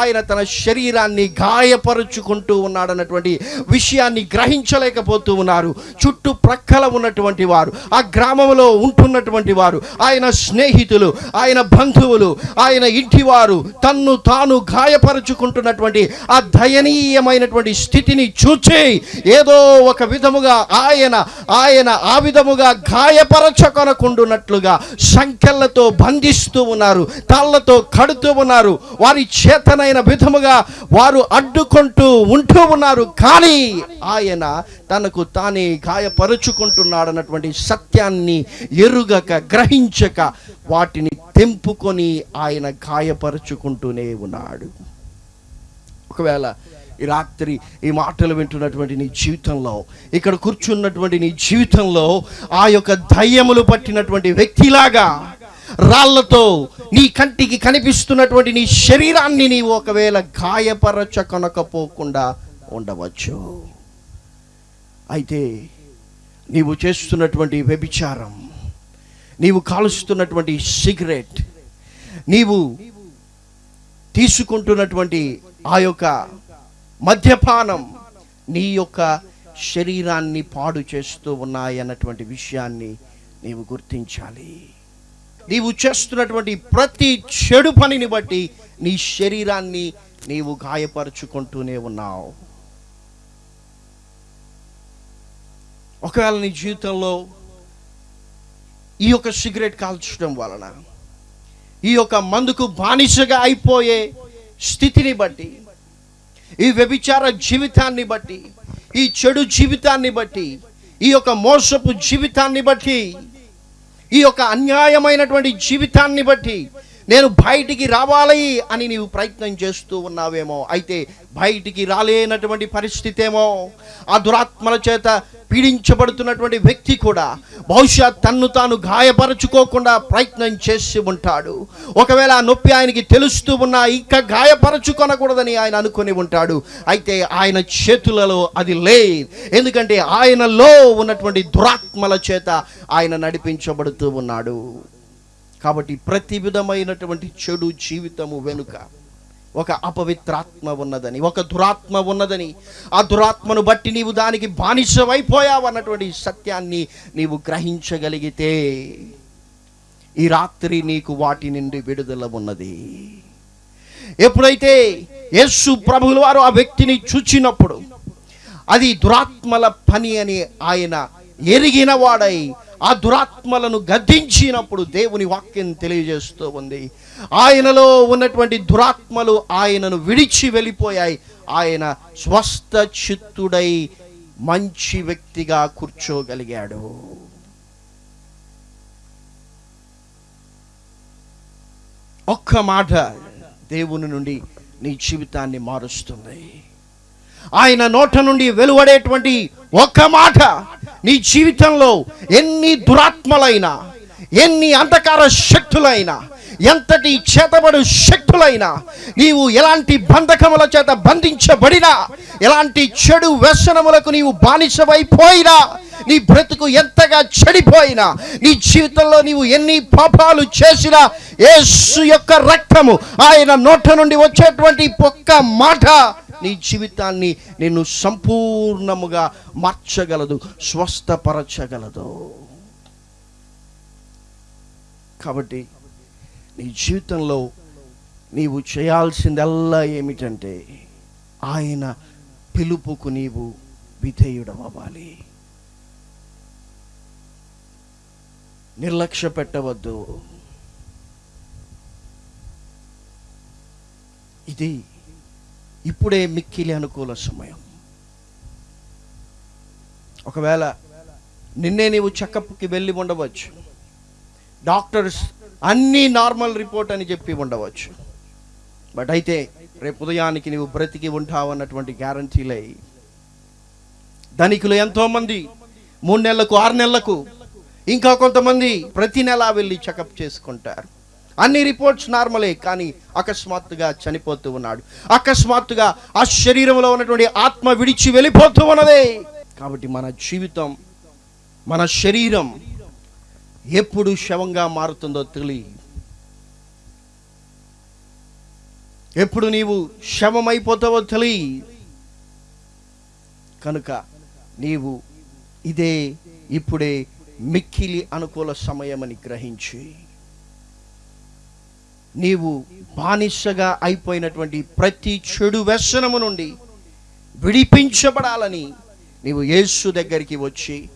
ఆయన తన శరీరాన్ని గాయపరుచుకుంటూ ఉన్నాడన్నటువంటి విషయాన్ని గ్రహించలేకపోతూ ఉన్నారు. చుట్టూ ప్రక్కల ఉన్నటువంటి వారు ఆ గ్రామంలో ఉంటున్నటువంటి వారు ఆయన స్నేహితులు ఆయన బంధువులు ఆయన ఇంటివారు తన్ను తాను గాయపరుచుకుంటున్నటువంటి ఆ దయనీయమైనటువంటి స్థితిని చూచి ఏదో ఒక విధముగా ఆయన ఆయన ఆ విధముగా గాయపరచకొనకుండున్నట్లుగా సంఖ్యలతో బంధిస్తూ ఉన్నారు తాళ్ళతో కడుతూ ఉన్నారు. వారి చేతనైన విధముగా వారు అడ్డుకుంటూ ఉంటూ ఉన్నారు. కానీ ఆయన తనకు తానే గాయపరుచుకుంటున్నాడన్నటువంటి సత్యాన్ని ఎరుగక గ్రహించక వాటిని తెంపుకొని ఆయన గాయపరుచుకుంటూనే ఉన్నాడు. ఒకవేళ ఈ రాత్రి ఈ మాటలు వింటున్నటువంటి నీ జీవితంలో ఇక్కడ కూర్చున్నటువంటి నీ జీవితంలో ఆ యొక్క దయ్యములు పట్టినటువంటి వ్యక్తిలాగా రాళ్ళతో నీ కంటికి కనిపిస్తున్నటువంటి నీ శరీరాన్ని నీవు ఒకవేళ గాయపరచకొనకపోకుండా ఉండవచ్చు. అయితే నీవు చేస్తున్నటువంటి వ్యభిచారం నీవు కాలుస్తున్నటువంటి సిగరెట్ నీవు తీసుకుంటున్నటువంటి ఆ యొక్క మద్యపానం నీ యొక్క శరీరాన్ని పాడు చేస్తూ ఉన్నాయన్నటువంటి విషయాన్ని నీవు గుర్తించాలి. నీవు చేస్తున్నటువంటి ప్రతి చెడు పనిని బట్టి నీ శరీరాన్ని నీవు గాయపరుచుకుంటూనే ఉన్నావు. ఒకవేళ నీ జీవితంలో ఈ యొక్క సిగరెట్ కాల్చడం వలన ఈ యొక్క మందుకు బానిసగా అయిపోయే స్థితిని బట్టి ఈ వ్యభిచార జీవితాన్ని బట్టి ఈ చెడు జీవితాన్ని బట్టి ఈ యొక్క మోసపు జీవితాన్ని బట్టి ఈ యొక్క అన్యాయమైనటువంటి జీవితాన్ని బట్టి నేను బయటికి రావాలి అని నీవు ప్రయత్నం చేస్తూ ఉన్నావేమో అయితే బయటికి రాలేనటువంటి పరిస్థితి ఏమో ఆ దురాత్మల చేత పీడించబడుతున్నటువంటి వ్యక్తి కూడా బహుశా తన్ను తాను గాయపరచుకోకుండా ప్రయత్నం చేసి ఉంటాడు. ఒకవేళ ఆ నొప్పి ఆయనకి తెలుస్తూ ఉన్నా ఇంకా గాయపరచుకొనకూడదని ఆయన అనుకొని ఉంటాడు. అయితే ఆయన చేతులలో అది లే ఎందుకంటే ఆయనలో ఉన్నటువంటి దురాత్మల చేత ఆయన నడిపించబడుతూ ఉన్నాడు. కాబట్టి ప్రతి విధమైనటువంటి చెడు జీవితము వెనుక ఒక అపవిత్రాత్మ ఉన్నదని ఒక దురాత్మ ఉన్నదని ఆ దురాత్మను బట్టి నీవు దానికి బానిసమైపోయావు అన్నటువంటి సత్యాన్ని నీవు గ్రహించగలిగితే ఈ రాత్రి నీకు వాటి నుండి విడుదల ఉన్నది. ఎప్పుడైతే యేసు ప్రభుల వారు ఆ వ్యక్తిని చూచినప్పుడు అది దురాత్మల పని అని ఆయన ఎరిగిన వాడై ఆ దురాత్మలను గద్దించినప్పుడు దేవుని వాక్యం తెలియజేస్తూ ఉంది. ఆయనలో ఉన్నటువంటి దురాత్మలు ఆయనను విడిచి వెళ్ళిపోయాయి. ఆయన స్వస్థ చిత్తుడై మంచి వ్యక్తిగా కూర్చోగలిగాడు. ఒక్క మాట దేవుని నుండి నీ జీవితాన్ని మారుస్తుంది. ఆయన నోట నుండి వెలువడేటువంటి ఒక్క మాట నీ జీవితంలో ఎన్ని దురాత్మలైనా ఎన్ని అంధకార శక్తులైనా ఎంతటి చేతబడు శక్తులైనా నీవు ఎలాంటి బంధకముల చేత బంధించబడినా ఎలాంటి చెడు వ్యసనములకు నీవు బానిసమైపోయినా నీ బ్రతుకు ఎంతగా చెడిపోయినా నీ జీవితంలో నీవు ఎన్ని పాపాలు చేసినా యేసు యొక్క రక్తము ఆయన నోట నుండి వచ్చేటువంటి ఒక్క మాట నీ జీవితాన్ని నిన్ను సంపూర్ణముగా మార్చగలదు స్వస్థపరచగలదు. కాబట్టి నీ జీవితంలో నీవు చేయాల్సిందల్లా ఏమిటంటే ఆయన పిలుపుకు నీవు విధేయుడవ్వాలి. నిర్లక్ష్య పెట్టవద్దు. ఇది ఇప్పుడే మిక్కిలి అనుకూల సమయం. ఒకవేళ నిన్నే నీవు చెకప్కి వెళ్ళి ఉండవచ్చు. డాక్టర్స్ అన్నీ నార్మల్ రిపోర్ట్ అని చెప్పి ఉండవచ్చు. బట్ అయితే రేపు ఉదయానికి నీవు బ్రతికి ఉంటావు అన్నటువంటి ధనికులు ఎంతోమంది మూడు నెలలకు ఆరు నెలలకు ఇంకా కొంతమంది ప్రతి నెల వెళ్ళి చెకప్ చేసుకుంటారు. అన్ని రిపోర్ట్స్ నార్మలే కానీ అకస్మాత్తుగా చనిపోతూ ఉన్నాడు. అకస్మాత్తుగా ఆ శరీరంలో ఉన్నటువంటి ఆత్మ విడిచి వెళ్ళిపోతూ ఉన్నదే. కాబట్టి మన జీవితం మన శరీరం ఎప్పుడు శవంగా మారుతుందో తెలియ ఎప్పుడు నీవు శవమైపోతావో తెలియ కనుక నీవు ఇదే ఇప్పుడే మిక్కిలి అనుకూల సమయమని గ్రహించి. నీవు బానిసగా అయిపోయినటువంటి ప్రతి చెడు వ్యసనము నుండి విడిపించబడాలని నీవు యేసు దగ్గరికి వచ్చి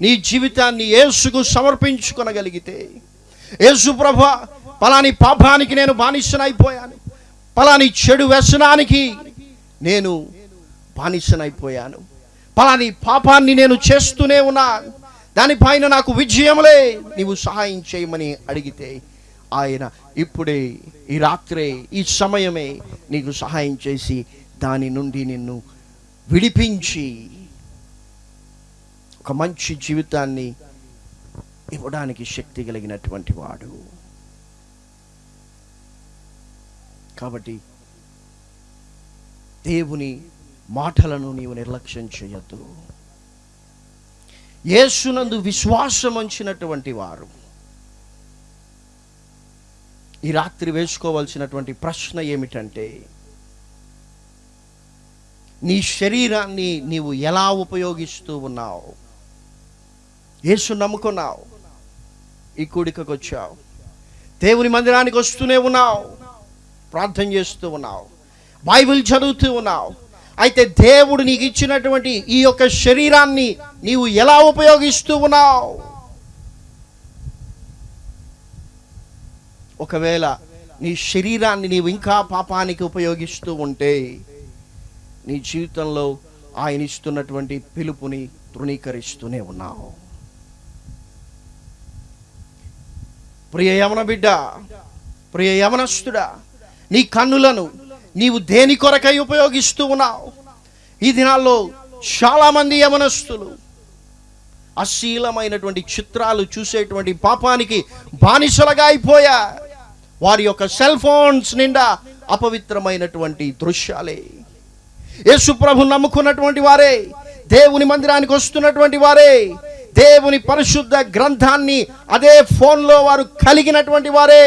నీ జీవితాన్ని యేసుకు సమర్పించుకొనగలిగితే యేసు ప్రభ పలాని పాపానికి నేను బానిసనైపోయాను. పలాని చెడు వ్యసనానికి నేను బానిసనైపోయాను. పలాని పాపాన్ని నేను చేస్తూనే ఉన్నా దానిపైన నాకు విజయములే నీవు సహాయం చేయమని అడిగితే ఆయన ఇప్పుడే ఈ రాత్రే ఈ సమయమే నీకు సహాయం చేసి దాని నుండి నిన్ను విడిపించి ఒక మంచి జీవితాన్ని ఇవ్వడానికి శక్తి కలిగినటువంటి వాడు. కాబట్టి దేవుని మాటలను నీవు నిర్లక్ష్యం చేయొద్దు. యేసునందు విశ్వాసం ఉంచినటువంటి వారు. ఈ రాత్రి వేసుకోవాల్సినటువంటి ప్రశ్న ఏమిటంటే నీ శరీరాన్ని నీవు ఎలా ఉపయోగిస్తూ ఉన్నావు? యేసు నమ్ముకున్నావు? ఈ కూడికకు వచ్చావు. దేవుని మందిరానికి వస్తూనే ఉన్నావు. ప్రార్థన చేస్తూ ఉన్నావు. బైబిల్ చదువుతూ ఉన్నావు. అయితే దేవుడు నీకు ఇచ్చినటువంటి ఈ యొక్క శరీరాన్ని నీవు ఎలా ఉపయోగిస్తూ ఉన్నావు? ఒకవేళ నీ శరీరాన్ని నీవు ఇంకా పాపానికి ఉపయోగిస్తూ ఉంటే నీ జీవితంలో ఆయన ఇస్తున్నటువంటి పిలుపుని తృణీకరిస్తూనే ఉన్నావు. ప్రియ యమన బిడ్డ ప్రియ యమనస్తుడా నీ కన్నులను నీవు దేని కొరకై ఉపయోగిస్తూ ఉన్నావు? ఈ దినాల్లో చాలామంది యమనస్తులు అశీలమైనటువంటి చిత్రాలు చూసేటువంటి పాపానికి బానిసలుగా అయిపోయా వారి యొక్క సెల్ ఫోన్స్ నిండా అపవిత్రమైనటువంటి దృశ్యాలే. యేసు ప్రభు నమ్ముకున్నటువంటి వారే దేవుని మందిరానికి వస్తున్నటువంటి వారే దేవుని పరిశుద్ధ గ్రంథాన్ని అదే ఫోన్లో వారు కలిగినటువంటి వారే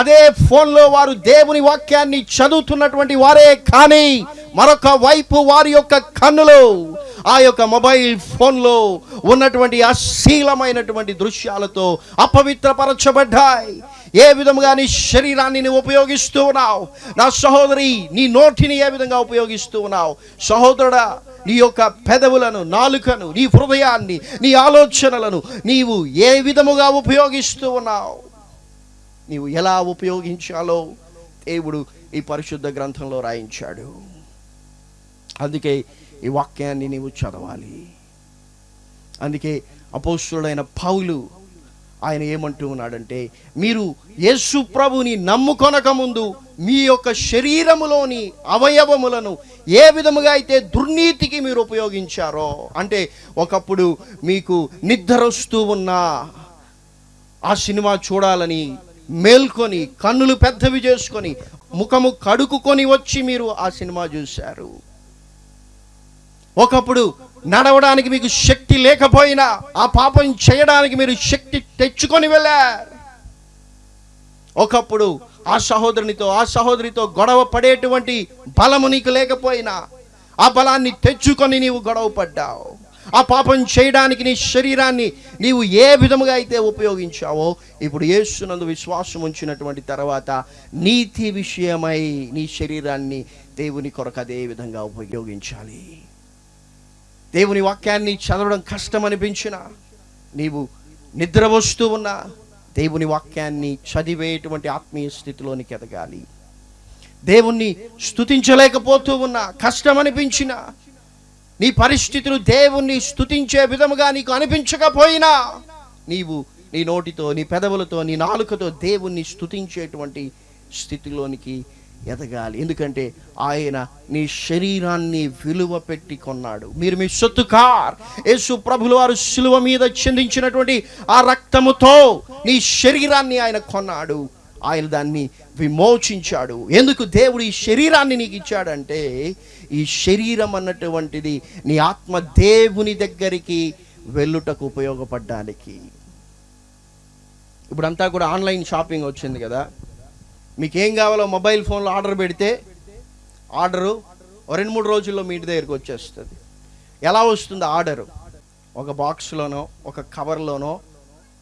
అదే ఫోన్లో వారు దేవుని వాక్యాన్ని చదువుతున్నటువంటి వారే కానీ మరొక వైపు వారి యొక్క కన్నులు ఆ యొక్క మొబైల్ ఫోన్లో ఉన్నటువంటి అశీలమైనటువంటి దృశ్యాలతో అపవిత్రపరచబడ్డాయి. ఏ విధముగా నీ శరీరాన్ని నువ్వు ఉపయోగిస్తూ ఉన్నావు? నా సహోదరి నీ నోటిని ఏ విధంగా ఉపయోగిస్తూ ఉన్నావు? సహోదరుడా నీ యొక్క పెదవులను నాలుకను నీ హృదయాన్ని నీ ఆలోచనలను నీవు ఏ విధముగా ఉపయోగిస్తూ ఉన్నావు? నీవు ఎలా ఉపయోగించాలో దేవుడు ఈ పరిశుద్ధ గ్రంథంలో రాయించాడు. అందుకే ఈ వాక్యాన్ని నీవు చదవాలి. అందుకే అపోస్తుడైన పౌలు ఆయన ఏమంటూ ఉన్నాడంటే మీరు యేసు ప్రభుని నమ్ముకొనక ముందు మీ యొక్క శరీరములోని అవయవములను ఏ విధముగా అయితే దుర్నీతికి మీరు ఉపయోగించారో అంటే ఒకప్పుడు మీకు నిద్ర వస్తూ ఉన్నా ఆ సినిమా చూడాలని మేల్కొని కన్నులు పెద్దవి చేసుకొని ముఖము కడుక్కుని వచ్చి మీరు ఆ సినిమా చూశారు. ఒకప్పుడు నడవడానికి మీకు శక్తి లేకపోయినా ఆ పాపం చేయడానికి మీరు శక్తి తెచ్చుకొని వెళ్ళారు. ఒకప్పుడు ఆ సహోదరునితో ఆ సహోదరితో గొడవ పడేటువంటి బలము నీకు లేకపోయినా ఆ బలాన్ని తెచ్చుకొని నీవు గొడవ పడ్డావు. ఆ పాపం చేయడానికి నీ శరీరాన్ని నీవు ఏ విధముగా అయితే ఉపయోగించావో ఇప్పుడు ఏసునందు విశ్వాసం ఉంచినటువంటి తర్వాత నీతి విషయమై నీ శరీరాన్ని దేవుని కొరకు అదే విధంగా ఉపయోగించాలి. దేవుని వాక్యాన్ని చదవడం కష్టం అనిపించిన నీవు నిద్ర వస్తూ ఉన్నా దేవుని వాక్యాన్ని చదివేటువంటి ఆత్మీయ స్థితిలోనికి ఎదగాలి. దేవుణ్ణి స్తుతించలేకపోతూ ఉన్నా కష్టం అనిపించిన నీ పరిస్థితులు దేవుణ్ణి స్తుతించే విధముగా నీకు అనిపించకపోయినా నీవు నీ నోటితో నీ పెదవులతో నీ నాలుకతో దేవుణ్ణి స్తుతించేటువంటి స్థితిలోనికి ఎదగాలి. ఎందుకంటే ఆయన నీ శరీరాన్ని విలువ పెట్టి కొన్నాడు. మీరు మీ సొత్తు కార్. యేసు ప్రభులు వారు శిలువ మీద చెందించినటువంటి ఆ రక్తముతో నీ శరీరాన్ని ఆయన కొన్నాడు. ఆయన దాన్ని విమోచించాడు. ఎందుకు దేవుడు ఈ శరీరాన్ని నీకు ఇచ్చాడంటే ఈ శరీరం అన్నటువంటిది నీ ఆత్మ దేవుని దగ్గరికి వెళ్ళుటకు ఉపయోగపడడానికి. ఇప్పుడంతా కూడా ఆన్లైన్ షాపింగ్ వచ్చింది కదా. మీకు ఏం కావాలో మొబైల్ ఫోన్లో ఆర్డర్ పెడితే ఆర్డరు రెండు మూడు రోజుల్లో మీ ఇంటి దగ్గరికి వచ్చేస్తుంది. ఎలా వస్తుంది ఆర్డరు? ఒక బాక్స్లోనో ఒక కవర్లోనో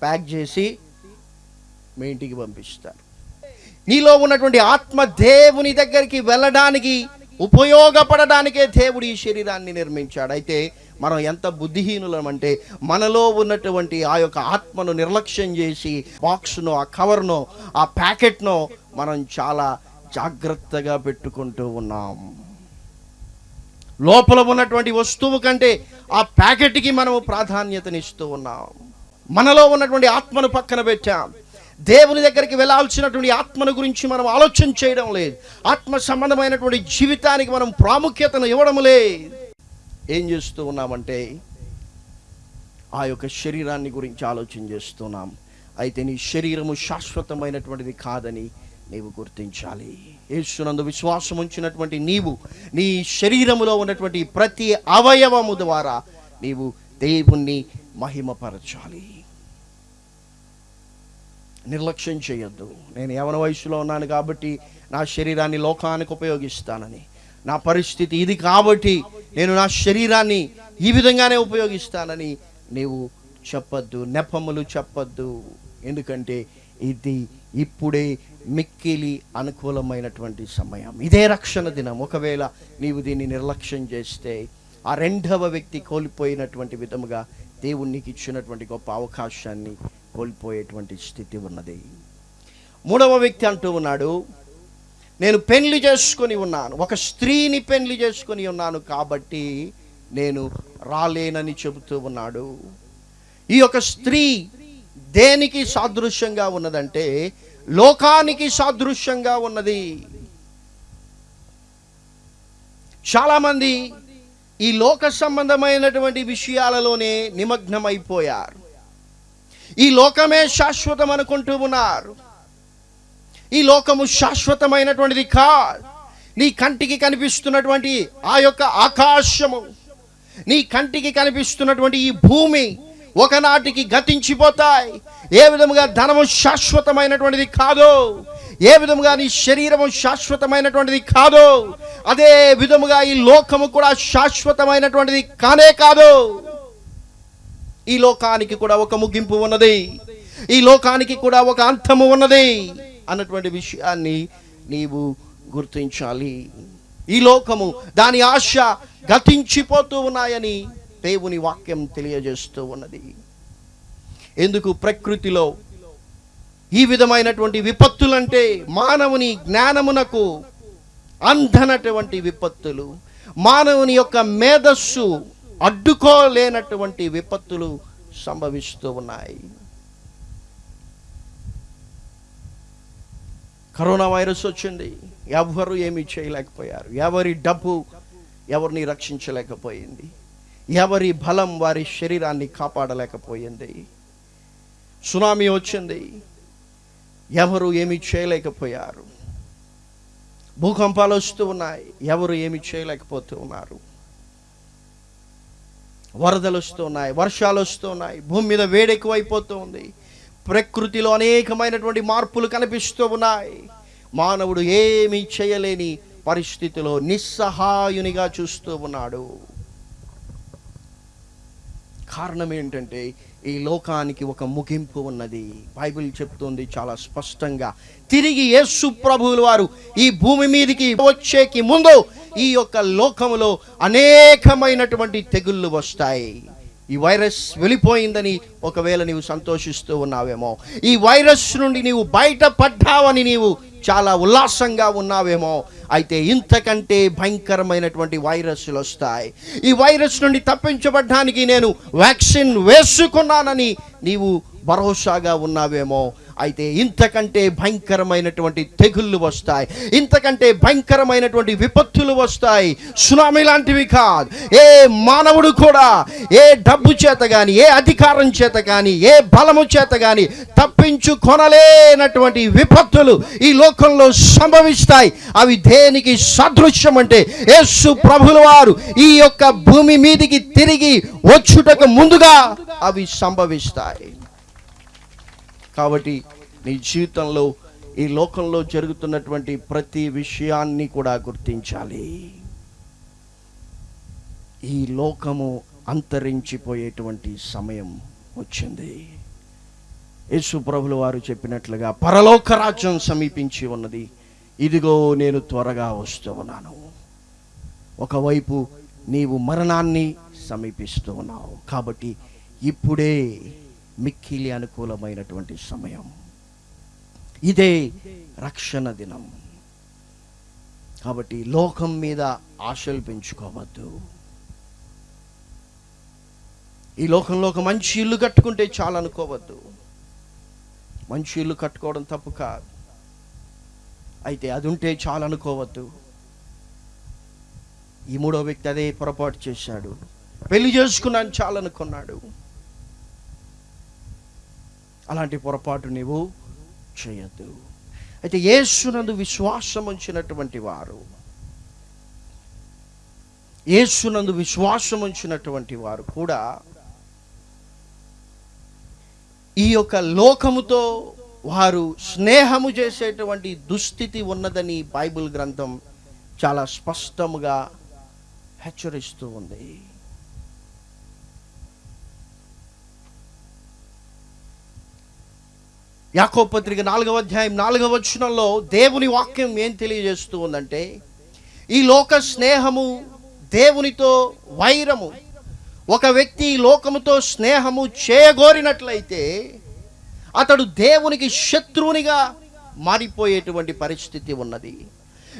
ప్యాక్ చేసి మీ ఇంటికి పంపిస్తారు. నీలో ఉన్నటువంటి ఆత్మ దేవుని దగ్గరికి వెళ్ళడానికి ఉపయోగపడడానికే దేవుడు ఈ శరీరాన్ని నిర్మించాడు. అయితే మనం ఎంత బుద్ధిహీనులం అంటే మనలో ఉన్నటువంటి ఆ యొక్క ఆత్మను నిర్లక్ష్యం చేసి బాక్స్ను ఆ కవర్ను ఆ ప్యాకెట్ను మనం చాలా జాగ్రత్తగా పెట్టుకుంటూ ఉన్నాం. లోపల ఉన్నటువంటి వస్తువు కంటే ఆ ప్యాకెట్కి మనము ప్రాధాన్యతనిస్తూ ఉన్నాం. మనలో ఉన్నటువంటి ఆత్మను పక్కన పెట్టాం. దేవుని దగ్గరికి వెళ్ళాల్సినటువంటి ఆత్మను గురించి మనం ఆలోచన చేయడం లేదు. ఆత్మ సంబంధమైనటువంటి జీవితానికి మనం ప్రాముఖ్యతను ఇవ్వడం లేదు. ఏం చేస్తూ ఉన్నామంటే ఆ యొక్క శరీరాన్ని గురించి ఆలోచన చేస్తున్నాం. అయితే నీ శరీరము శాశ్వతమైనటువంటిది కాదని నీవు గుర్తించాలి. యేసునందు విశ్వాసం ఉంచినటువంటి నీవు నీ శరీరములో ఉన్నటువంటి ప్రతి అవయవము ద్వారా నీవు దేవుణ్ణి మహిమపరచాలి. నిర్లక్ష్యం చేయొద్దు. నేను యవన వయసులో ఉన్నాను కాబట్టి నా శరీరాన్ని లోకానికి ఉపయోగిస్తానని. నా పరిస్థితి ఇది కాబట్టి నేను నా శరీరాన్ని ఈ విధంగానే ఉపయోగిస్తానని నీవు చెప్పొద్దు నెపములు చెప్పొద్దు. ఎందుకంటే ఇది ఇప్పుడే మిక్కిలి అనుకూలమైనటువంటి సమయం. ఇదే రక్షణ దినం. ఒకవేళ నీవు దీన్ని నిర్లక్ష్యం చేస్తే ఆ రెండవ వ్యక్తి కోల్పోయినటువంటి విధముగా దేవుడు నీకు ఇచ్చినటువంటి గొప్ప అవకాశాన్ని కోల్పోయేటువంటి స్థితి ఉన్నది. మూడవ వ్యక్తి అంటూ ఉన్నాడు నేను పెళ్ళి చేసుకొని ఉన్నాను. ఒక స్త్రీని పెళ్ళి చేసుకొని ఉన్నాను కాబట్టి నేను రాలేనని చెబుతూ ఉన్నాడు. ఈ యొక్క స్త్రీ దేనికి సాదృశ్యంగా ఉన్నదంటే లోకానికి సాదృశ్యంగా ఉన్నది. చాలామంది ఈ లోక సంబంధమైనటువంటి విషయాలలోనే నిమగ్నమైపోయారు. ఈ లోకమే శాశ్వతం అనుకుంటూ ఉన్నారు. ఈ లోకము శాశ్వతమైనటువంటిది కాదు. నీ కంటికి కనిపిస్తున్నటువంటి ఆ యొక్క ఆకాశము నీ కంటికి కనిపిస్తున్నటువంటి ఈ భూమి ఒకనాటికి గతించిపోతాయి. ఏ విధముగా ధనము శాశ్వతమైనటువంటిది కాదో ఏ విధముగా నీ శరీరము శాశ్వతమైనటువంటిది కాదో అదే విధముగా ఈ లోకము కూడా శాశ్వతమైనటువంటిది కానే కాదు. ఈ లోకానికి కూడా ఒక ముగింపు ఉన్నది. ఈ లోకానికి కూడా ఒక అంతము ఉన్నది అన్నటువంటి విషయాన్ని నీవు గుర్తించాలి. ఈ లోకము దాని ఆశ గతించిపోతూ ఉన్నాయని దేవుని వాక్యం తెలియజేస్తూ ఉన్నది. ఎందుకు? ప్రకృతిలో ఈ విధమైనటువంటి విపత్తులంటే మానవుని జ్ఞానమునకు అందనటువంటి విపత్తులు. మానవుని యొక్క మేధస్సు అడ్డుకోలేనటువంటి విపత్తులు సంభవిస్తూ ఉన్నాయి. కరోనా వైరస్ వచ్చింది. ఎవరు ఏమీ చేయలేకపోయారు. ఎవరి డబ్బు ఎవరిని రక్షించలేకపోయింది. ఎవరి బలం వారి శరీరాన్ని కాపాడలేకపోయింది. సునామీ వచ్చింది. ఎవరు ఏమీ చేయలేకపోయారు. భూకంపాలు వస్తూ ఉన్నాయి. ఎవరు ఏమి చేయలేకపోతూ ఉన్నారు వరదలు వస్తూ ఉన్నాయి వర్షాలు వస్తూ ఉన్నాయి భూమి మీద వేడెక్కువైపోతూ ఉంది ప్రకృతిలో అనేకమైనటువంటి మార్పులు కనిపిస్తూ ఉన్నాయి. మానవుడు ఏమీ చేయలేని పరిస్థితిలో నిస్సహాయునిగా చూస్తూ ఉన్నాడు. కారణం ఏంటంటే ఈ లోకానికి ఒక ముగింపు ఉన్నది. బైబిల్ చెప్తుంది చాలా స్పష్టంగా. తిరిగి యేసు ప్రభువులు వారు ఈ భూమి మీదకి వచ్చేకి ముందు ఈ యొక్క లోకములో అనేకమైనటువంటి తెగుళ్ళు వస్తాయి. ఈ వైరస్ వెళ్ళిపోయిందని ఒకవేళ నీవు సంతోషిస్తూ ఉన్నావేమో ఈ వైరస్ నుండి నీవు బయటపడ్డావని నీవు చాలా ఉల్లాసంగా ఉన్నావేమో అయితే ఇంతకంటే భయంకరమైనటువంటి వైరస్లు వస్తాయి. ఈ వైరస్ నుండి తప్పించబడ్డానికి నేను వ్యాక్సిన్ వేసుకున్నానని నీవు భరోసాగా ఉన్నావేమో అయితే ఇంతకంటే భయంకరమైనటువంటి తెగుళ్ళు వస్తాయి. ఇంతకంటే భయంకరమైనటువంటి విపత్తులు వస్తాయి. సునామీ లాంటివి కాదు. ఏ మానవుడు కూడా ఏ డబ్బు చేత కానీ ఏ అధికారం చేత కానీ ఏ బలము చేత కానీ తప్పించుకొనలేనటువంటి విపత్తులు ఈ లోకంలో సంభవిస్తాయి. అవి దేనికి సదృశ్యం అంటే యేసు ప్రభుల వారు ఈ యొక్క భూమి మీదికి తిరిగి వచ్చుటకు ముందుగా అవి సంభవిస్తాయి. కాబట్టి నీ జీవితంలో ఈ లోకంలో జరుగుతున్నటువంటి ప్రతి విషయాన్ని కూడా గుర్తించాలి. ఈ లోకము అంతరించిపోయేటువంటి సమయం వచ్చింది. యేసు ప్రభుల వారు చెప్పినట్లుగా పరలోక రాజ్యం సమీపించి ఉన్నది. ఇదిగో నేను త్వరగా వస్తూ ఉన్నాను. ఒకవైపు నీవు మరణాన్ని సమీపిస్తూ ఉన్నావు. కాబట్టి ఇప్పుడే మిక్కిలి అనుకూలమైనటువంటి సమయం. ఇదే రక్షణ దినం. కాబట్టి లోకం మీద ఆశలు పెంచుకోవద్దు. ఈ లోకంలో ఒక మంచి ఇల్లు కట్టుకుంటే చాలా అనుకోవద్దు. మంచి ఇల్లు కట్టుకోవడం తప్పు కాదు. అయితే అది ఉంటే చాలా అనుకోవద్దు. ఈ మూడో వ్యక్తి అదే పొరపాటు చేశాడు. పెళ్ళి చేసుకున్నాను చాలనుకున్నాడు అనుకున్నాడు. అలాంటి పొరపాటు నీవు చేయదు అయితే యేసునందు విశ్వాసం ఉంచినటువంటి వారు యేసునందు విశ్వాసం ఉంచినటువంటి వారు కూడా ఈ యొక్క లోకముతో వారు స్నేహము చేసేటువంటి దుస్థితి ఉన్నదని బైబిల్ గ్రంథం చాలా స్పష్టముగా హెచ్చరిస్తూ ఉంది. యాకో పత్రిక నాలుగవ అధ్యాయం నాలుగవ వచనంలో దేవుని వాక్యం ఏం తెలియజేస్తూ ఉందంటే ఈ లోక స్నేహము దేవునితో వైరము. ఒక వ్యక్తి లోకముతో స్నేహము చేయగోరినట్లయితే అతడు దేవునికి శత్రువునిగా మారిపోయేటువంటి పరిస్థితి ఉన్నది.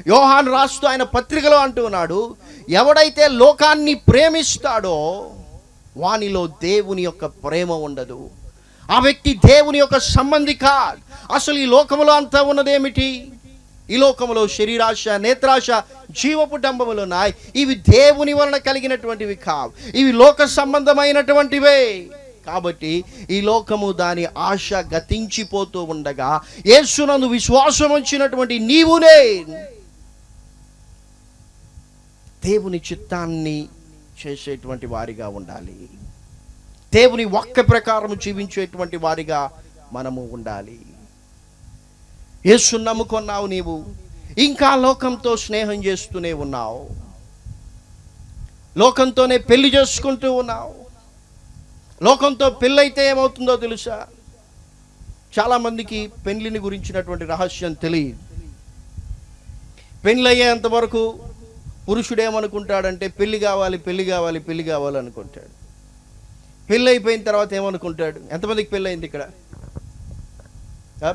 యోహాన్ రాస్తూ ఆయన పత్రికలో అంటున్నాడు ఎవడైతే లోకాన్ని ప్రేమిస్తాడో వానిలో దేవుని యొక్క ప్రేమ ఉండదు. ఆ వ్యక్తి దేవుని యొక్క సంబంధి కాదు. అసలు ఈ లోకములో అంతా ఉన్నదేమిటి? ఈ లోకములో శరీరాశ నేత్రాశ జీవపు డంబములు ఉన్నాయి. ఇవి దేవుని వలన కలిగినటువంటివి కావు. ఇవి లోక సంబంధమైనటువంటివే. కాబట్టి ఈ లోకము దాని ఆశ గతించిపోతూ ఉండగా యేసునందు విశ్వాసం వచ్చినటువంటి నీవునే దేవుని చిత్తాన్ని చేసేటువంటి వారిగా ఉండాలి. దేవుని వాక్య ప్రకారం జీవించేటువంటి వారిగా మనము ఉండాలి. యేసు నమ్ముకున్నావు నీవు. ఇంకా లోకంతో స్నేహం చేస్తూనే ఉన్నావు. లోకంతోనే పెళ్ళి చేసుకుంటూ ఉన్నావు. లోకంతో పెళ్ళైతే ఏమవుతుందో తెలుసా? చాలామందికి పెళ్ళిని గురించినటువంటి రహస్యం తెలియదు. పెళ్ళి అయ్యేంత వరకు పురుషుడేమనుకుంటాడంటే పెళ్ళి కావాలి పెళ్ళి కావాలి పెళ్ళి కావాలి అనుకుంటాడు. పెళ్ళి అయిపోయిన తర్వాత ఏమనుకుంటాడు? ఎంతమందికి పెళ్ళి అయింది ఇక్కడ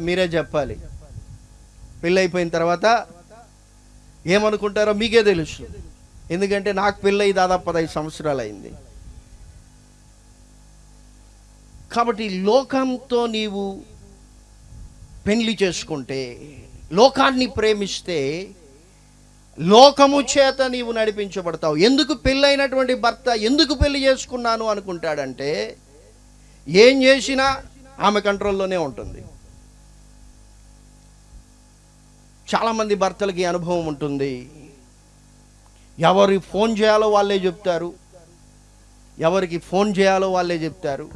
మీరే చెప్పాలి. పెళ్ళి అయిపోయిన తర్వాత ఏమనుకుంటారో మీకే తెలుసు. ఎందుకంటే నాకు పెళ్ళి దాదాపు పదహైదు సంవత్సరాలు అయింది కాబట్టి లోకంతో నీవు పెళ్ళి చేసుకుంటే లోకాన్ని ప్రేమిస్తే లోకము చేత నీవు నడిపించబడతావు. ఎందుకు పెళ్ళైనటువంటి భర్త ఎందుకు పెళ్ళి చేసుకున్నాను అనుకుంటాడంటే ఏం చేసినా ఆమె కంట్రోల్లోనే ఉంటుంది. చాలామంది భర్తలకి అనుభవం ఉంటుంది. ఎవరి ఫోన్ చేయాలో వాళ్ళే చెప్తారు. ఎవరికి ఫోన్ చేయాలో వాళ్ళే చెప్తారు.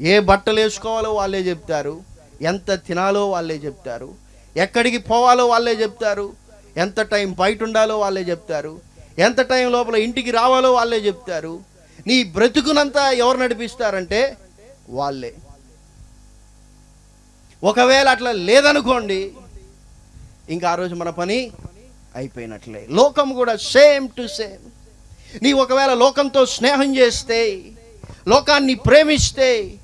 ఏ బట్టలు వేసుకోవాలో వాళ్ళే చెప్తారు. ఎంత తినాలో వాళ్ళే చెప్తారు. ఎక్కడికి పోవాలో వాళ్ళే చెప్తారు. ఎంత టైం బయట ఉండాలో వాళ్ళే చెప్తారు. ఎంత టైం లోపల ఇంటికి రావాలో వాళ్ళే చెప్తారు. నీ బ్రతుకునంతా ఎవరు నడిపిస్తారంటే వాళ్ళే. ఒకవేళ అట్లా లేదనుకోండి ఇంకా ఆ రోజు మన పని అయిపోయినట్లే. లోకం కూడా సేమ్ టు సేమ్. నీ ఒకవేళ లోకంతో స్నేహం చేస్తే లోకాన్ని ప్రేమిస్తే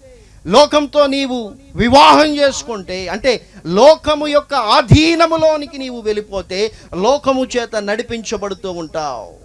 లోకంతో నీవు వివాహం చేసుకుంటే అంటే లోకము యొక్క ఆధీనములోనికి నీవు వెళ్ళిపోతే లోకము చేత నడిపించబడుతూ ఉంటావు.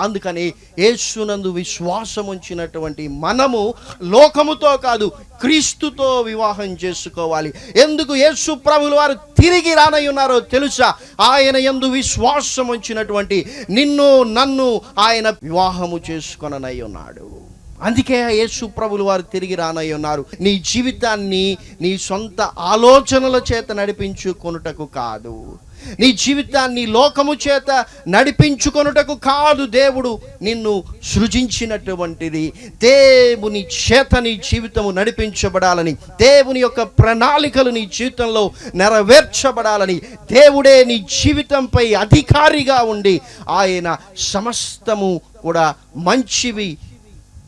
అందుకని యేసునందు విశ్వాసం ఉంచినటువంటి మనము లోకముతో కాదు క్రీస్తుతో వివాహం చేసుకోవాలి. ఎందుకు యేసు ప్రభులు వారు తిరిగి రానై ఉన్నారో తెలుసా? ఆయన ఎందు విశ్వాసం ఉంచినటువంటి నిన్ను నన్ను ఆయన వివాహము చేసుకొననై ఉన్నాడు అందుకే యేసు ప్రభులు వారు తిరిగి రానై ఉన్నారు. నీ జీవితాన్ని నీ సొంత ఆలోచనల చేత నడిపించుకొనుటకు కాదు. నీ జీవితాన్ని లోకము చేత నడిపించుకొనుటకు కాదు. దేవుడు నిన్ను సృజించినటువంటిది. దేవుని చేత నీ జీవితము నడిపించబడాలని దేవుని యొక్క ప్రణాళికలు నీ జీవితంలో నెరవేర్చబడాలని దేవుడే నీ జీవితంపై అధికారిగా ఉండి ఆయన సమస్తము కూడా మంచివి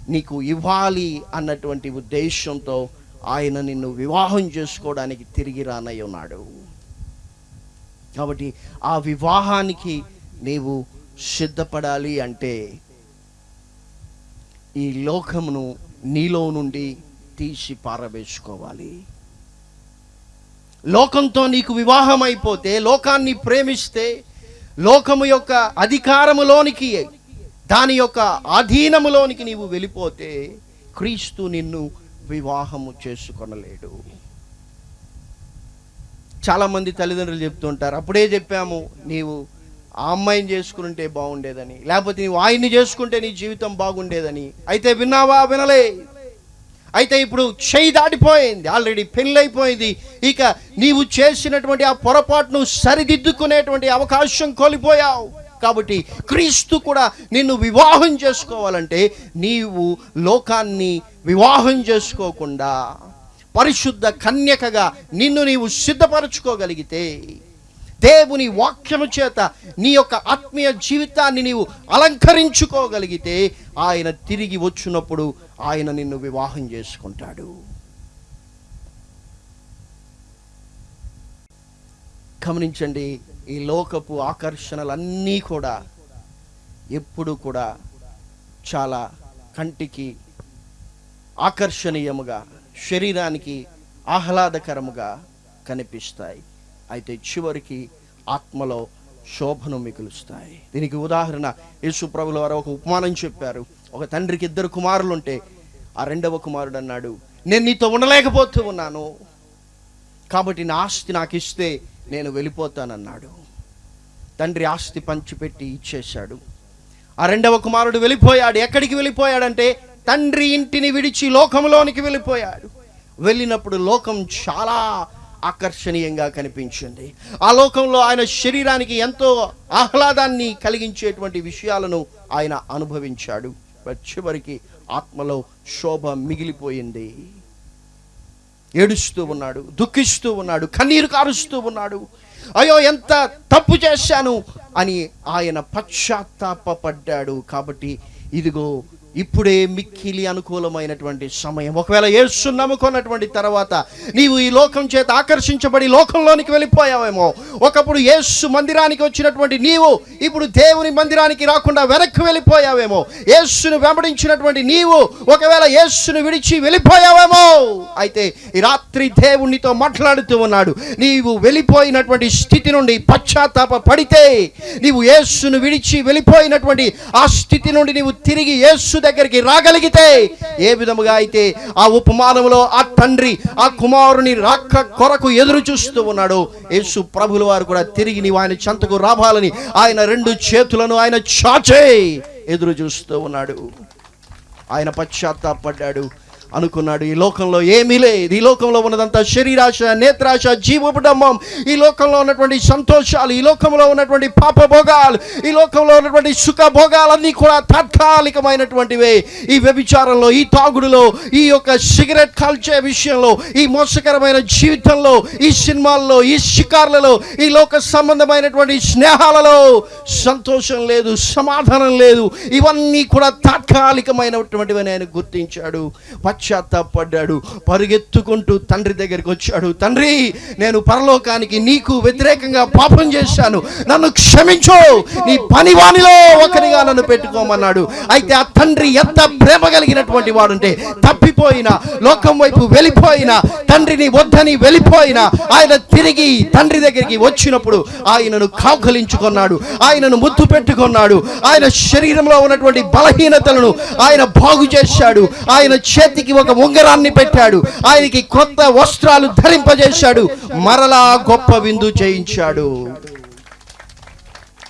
నీకు ఇవ్వాలి అన్నటువంటి ఉద్దేశంతో ఆయన నిన్ను వివాహం చేసుకోవడానికి తిరిగి రానై ఉన్నాడు. కాబట్టి ఆ వివాహానికి నీవు సిద్ధపడాలి అంటే ఈ లోకమును నీలో నుండి తీసి పారవేసుకోవాలి. లోకంతో నీకు వివాహం అయిపోతే లోకాన్ని ప్రేమిస్తే లోకము యొక్క అధికారములోనికి దాని యొక్క అధీనములోనికి నీవు వెళ్ళిపోతే క్రీస్తు నిన్ను వివాహము చేసుకొనలేడు. చాలామంది తల్లిదండ్రులు చెప్తుంటారు అప్పుడే చెప్పాము నీవు ఆ అమ్మాయిని చేసుకుంటే బాగుండేదని లేకపోతే నీవు ఆయన్ని చేసుకుంటే నీ జీవితం బాగుండేదని. అయితే విన్నావా? వినలే. అయితే ఇప్పుడు చేయి దాటిపోయింది ఆల్రెడీ పెళ్ళైపోయింది. ఇక నీవు చేసినటువంటి ఆ పొరపాటును సరిదిద్దుకునేటువంటి అవకాశం కోల్పోయావు. కాబట్టి క్రీస్తు కూడా నిన్ను వివాహం చేసుకోవాలంటే నీవు లోకాన్ని వివాహం చేసుకోకుండా పరిశుద్ధ కన్యకగా నిన్ను నీవు సిద్ధపరచుకోగలిగితే దేవుని వాక్యము చేత నీ యొక్క ఆత్మీయ జీవితాన్ని నీవు అలంకరించుకోగలిగితే ఆయన తిరిగి వచ్చినప్పుడు ఆయన నిన్ను వివాహం చేసుకుంటాడు. గమనించండి ఈ లోకపు ఆకర్షణలన్నీ కూడా ఎప్పుడు కూడా చాలా కంటికి ఆకర్షణీయముగా శరీరానికి ఆహ్లాదకరముగా కనిపిస్తాయి. అయితే చివరికి ఆత్మలో శోభను మిగులుస్తాయి. దీనికి ఉదాహరణ యేసు ప్రభుల వారు ఒక ఉపమానం చెప్పారు. ఒక తండ్రికి ఇద్దరు కుమారులు ఉంటే ఆ రెండవ కుమారుడు అన్నాడు నేను నీతో ఉండలేకపోతూ ఉన్నాను. కాబట్టి నా ఆస్తి నాకు ఇస్తే నేను వెళ్ళిపోతానన్నాడు. తండ్రి ఆస్తి పంచిపెట్టి ఇచ్చేశాడు. ఆ రెండవ కుమారుడు వెళ్ళిపోయాడు. ఎక్కడికి వెళ్ళిపోయాడంటే తండ్రి ఇంటిని విడిచి లోకంలోనికి వెళ్ళిపోయాడు. వెళ్ళినప్పుడు లోకం చాలా ఆకర్షణీయంగా కనిపించింది. ఆ లోకంలో ఆయన శరీరానికి ఎంతో ఆహ్లాదాన్ని కలిగించేటువంటి విషయాలను ఆయన అనుభవించాడు. చివరికి ఆత్మలో శోభ మిగిలిపోయింది. ఏడుస్తూ ఉన్నాడు దుఃఖిస్తూ ఉన్నాడు కన్నీరు కారుస్తూ ఉన్నాడు. అయ్యో ఎంత తప్పు చేశాను అని ఆయన పశ్చాత్తాపడ్డాడు కాబట్టి ఇదిగో ఇప్పుడే మిక్కిలి అనుకూలమైనటువంటి సమయం. ఒకవేళ యేసు నమ్ముకున్నటువంటి తర్వాత నీవు ఈ లోకం చేత ఆకర్షించబడి లోకంలోనికి వెళ్ళిపోయావేమో. ఒకప్పుడు యేసు మందిరానికి వచ్చినటువంటి నీవు ఇప్పుడు దేవుని మందిరానికి రాకుండా వెనక్కి వెళ్ళిపోయావేమో. యేసును వెంబడించినటువంటి నీవు ఒకవేళ యేసును విడిచి వెళ్ళిపోయావేమో. అయితే ఈ రాత్రి దేవునితో మాట్లాడుతూ ఉన్నాడు. నీవు వెళ్ళిపోయినటువంటి స్థితి నుండి పశ్చాత్తాప పడితే నీవు యేసును విడిచి వెళ్ళిపోయినటువంటి ఆ స్థితి నుండి నీవు తిరిగి యేసు దగ్గరికి రాగలిగితే ఏ విధముగా అయితే ఆ ఉపమానంలో ఆ తండ్రి ఆ కుమారుని రాక కొరకు ఎదురు చూస్తూ ఉన్నాడు యేసు ప్రభుల వారు కూడా తిరిగి నీవు ఆయన చెంతకు రావాలని ఆయన రెండు చేతులను ఆయన చాచే ఎదురు చూస్తూ ఉన్నాడు. ఆయన పశ్చాత్తాపడ్డాడు. అనుకున్నాడు ఈ లోకంలో ఏమీ లేదు. ఈ లోకంలో ఉన్నదంతా శరీరాశ నేత్రాశ జీవపుడమ్మం ఈ లోకంలో ఉన్నటువంటి సంతోషాలు ఈ లోకంలో ఉన్నటువంటి పాపభోగాలు ఈ లోకంలో ఉన్నటువంటి సుఖభోగాలన్నీ కూడా తాత్కాలికమైనటువంటివే. ఈ వ్యభిచారంలో ఈ తాగుడులో ఈ యొక్క సిగరెట్ కాల్చే విషయంలో ఈ మోసకరమైన జీవితంలో ఈ సినిమాల్లో ఈ షికార్లలో ఈ లోక సంబంధమైనటువంటి స్నేహాలలో సంతోషం లేదు సమాధానం లేదు. ఇవన్నీ కూడా తాత్కాలికమైనటువంటివి ఆయన గుర్తించాడు. పశ్చాత్తాపడ్డాడు. పరిగెత్తుకుంటూ తండ్రి దగ్గరికి వచ్చాడు. తండ్రి నేను పరలోకానికి నీకు వ్యతిరేకంగా పాపం చేశాను. నన్ను క్షమించు. నీ పనివానిలో ఒకరిగా నన్ను పెట్టుకోమన్నాడు. అయితే ఆ తండ్రి ఎంత ప్రేమ కలిగినటువంటి వాడుంటే తప్పిపోయిన లోకం వైపు వెళ్ళిపోయిన తండ్రిని వద్దని వెళ్ళిపోయిన ఆయన తిరిగి తండ్రి దగ్గరికి వచ్చినప్పుడు ఆయనను కాకలించుకున్నాడు ఆయనను ముద్దు పెట్టుకున్నాడు. ఆయన శరీరంలో ఉన్నటువంటి బలహీనతలను ఆయన బాగు చేశాడు. ఆయన చేతికి ఒక ఉంగరాన్ని పెట్టాడు. ఆయనకి కొత్త వస్త్రాలు ధరింపజేశాడు. మరలా గొప్ప విందు చేయించాడు.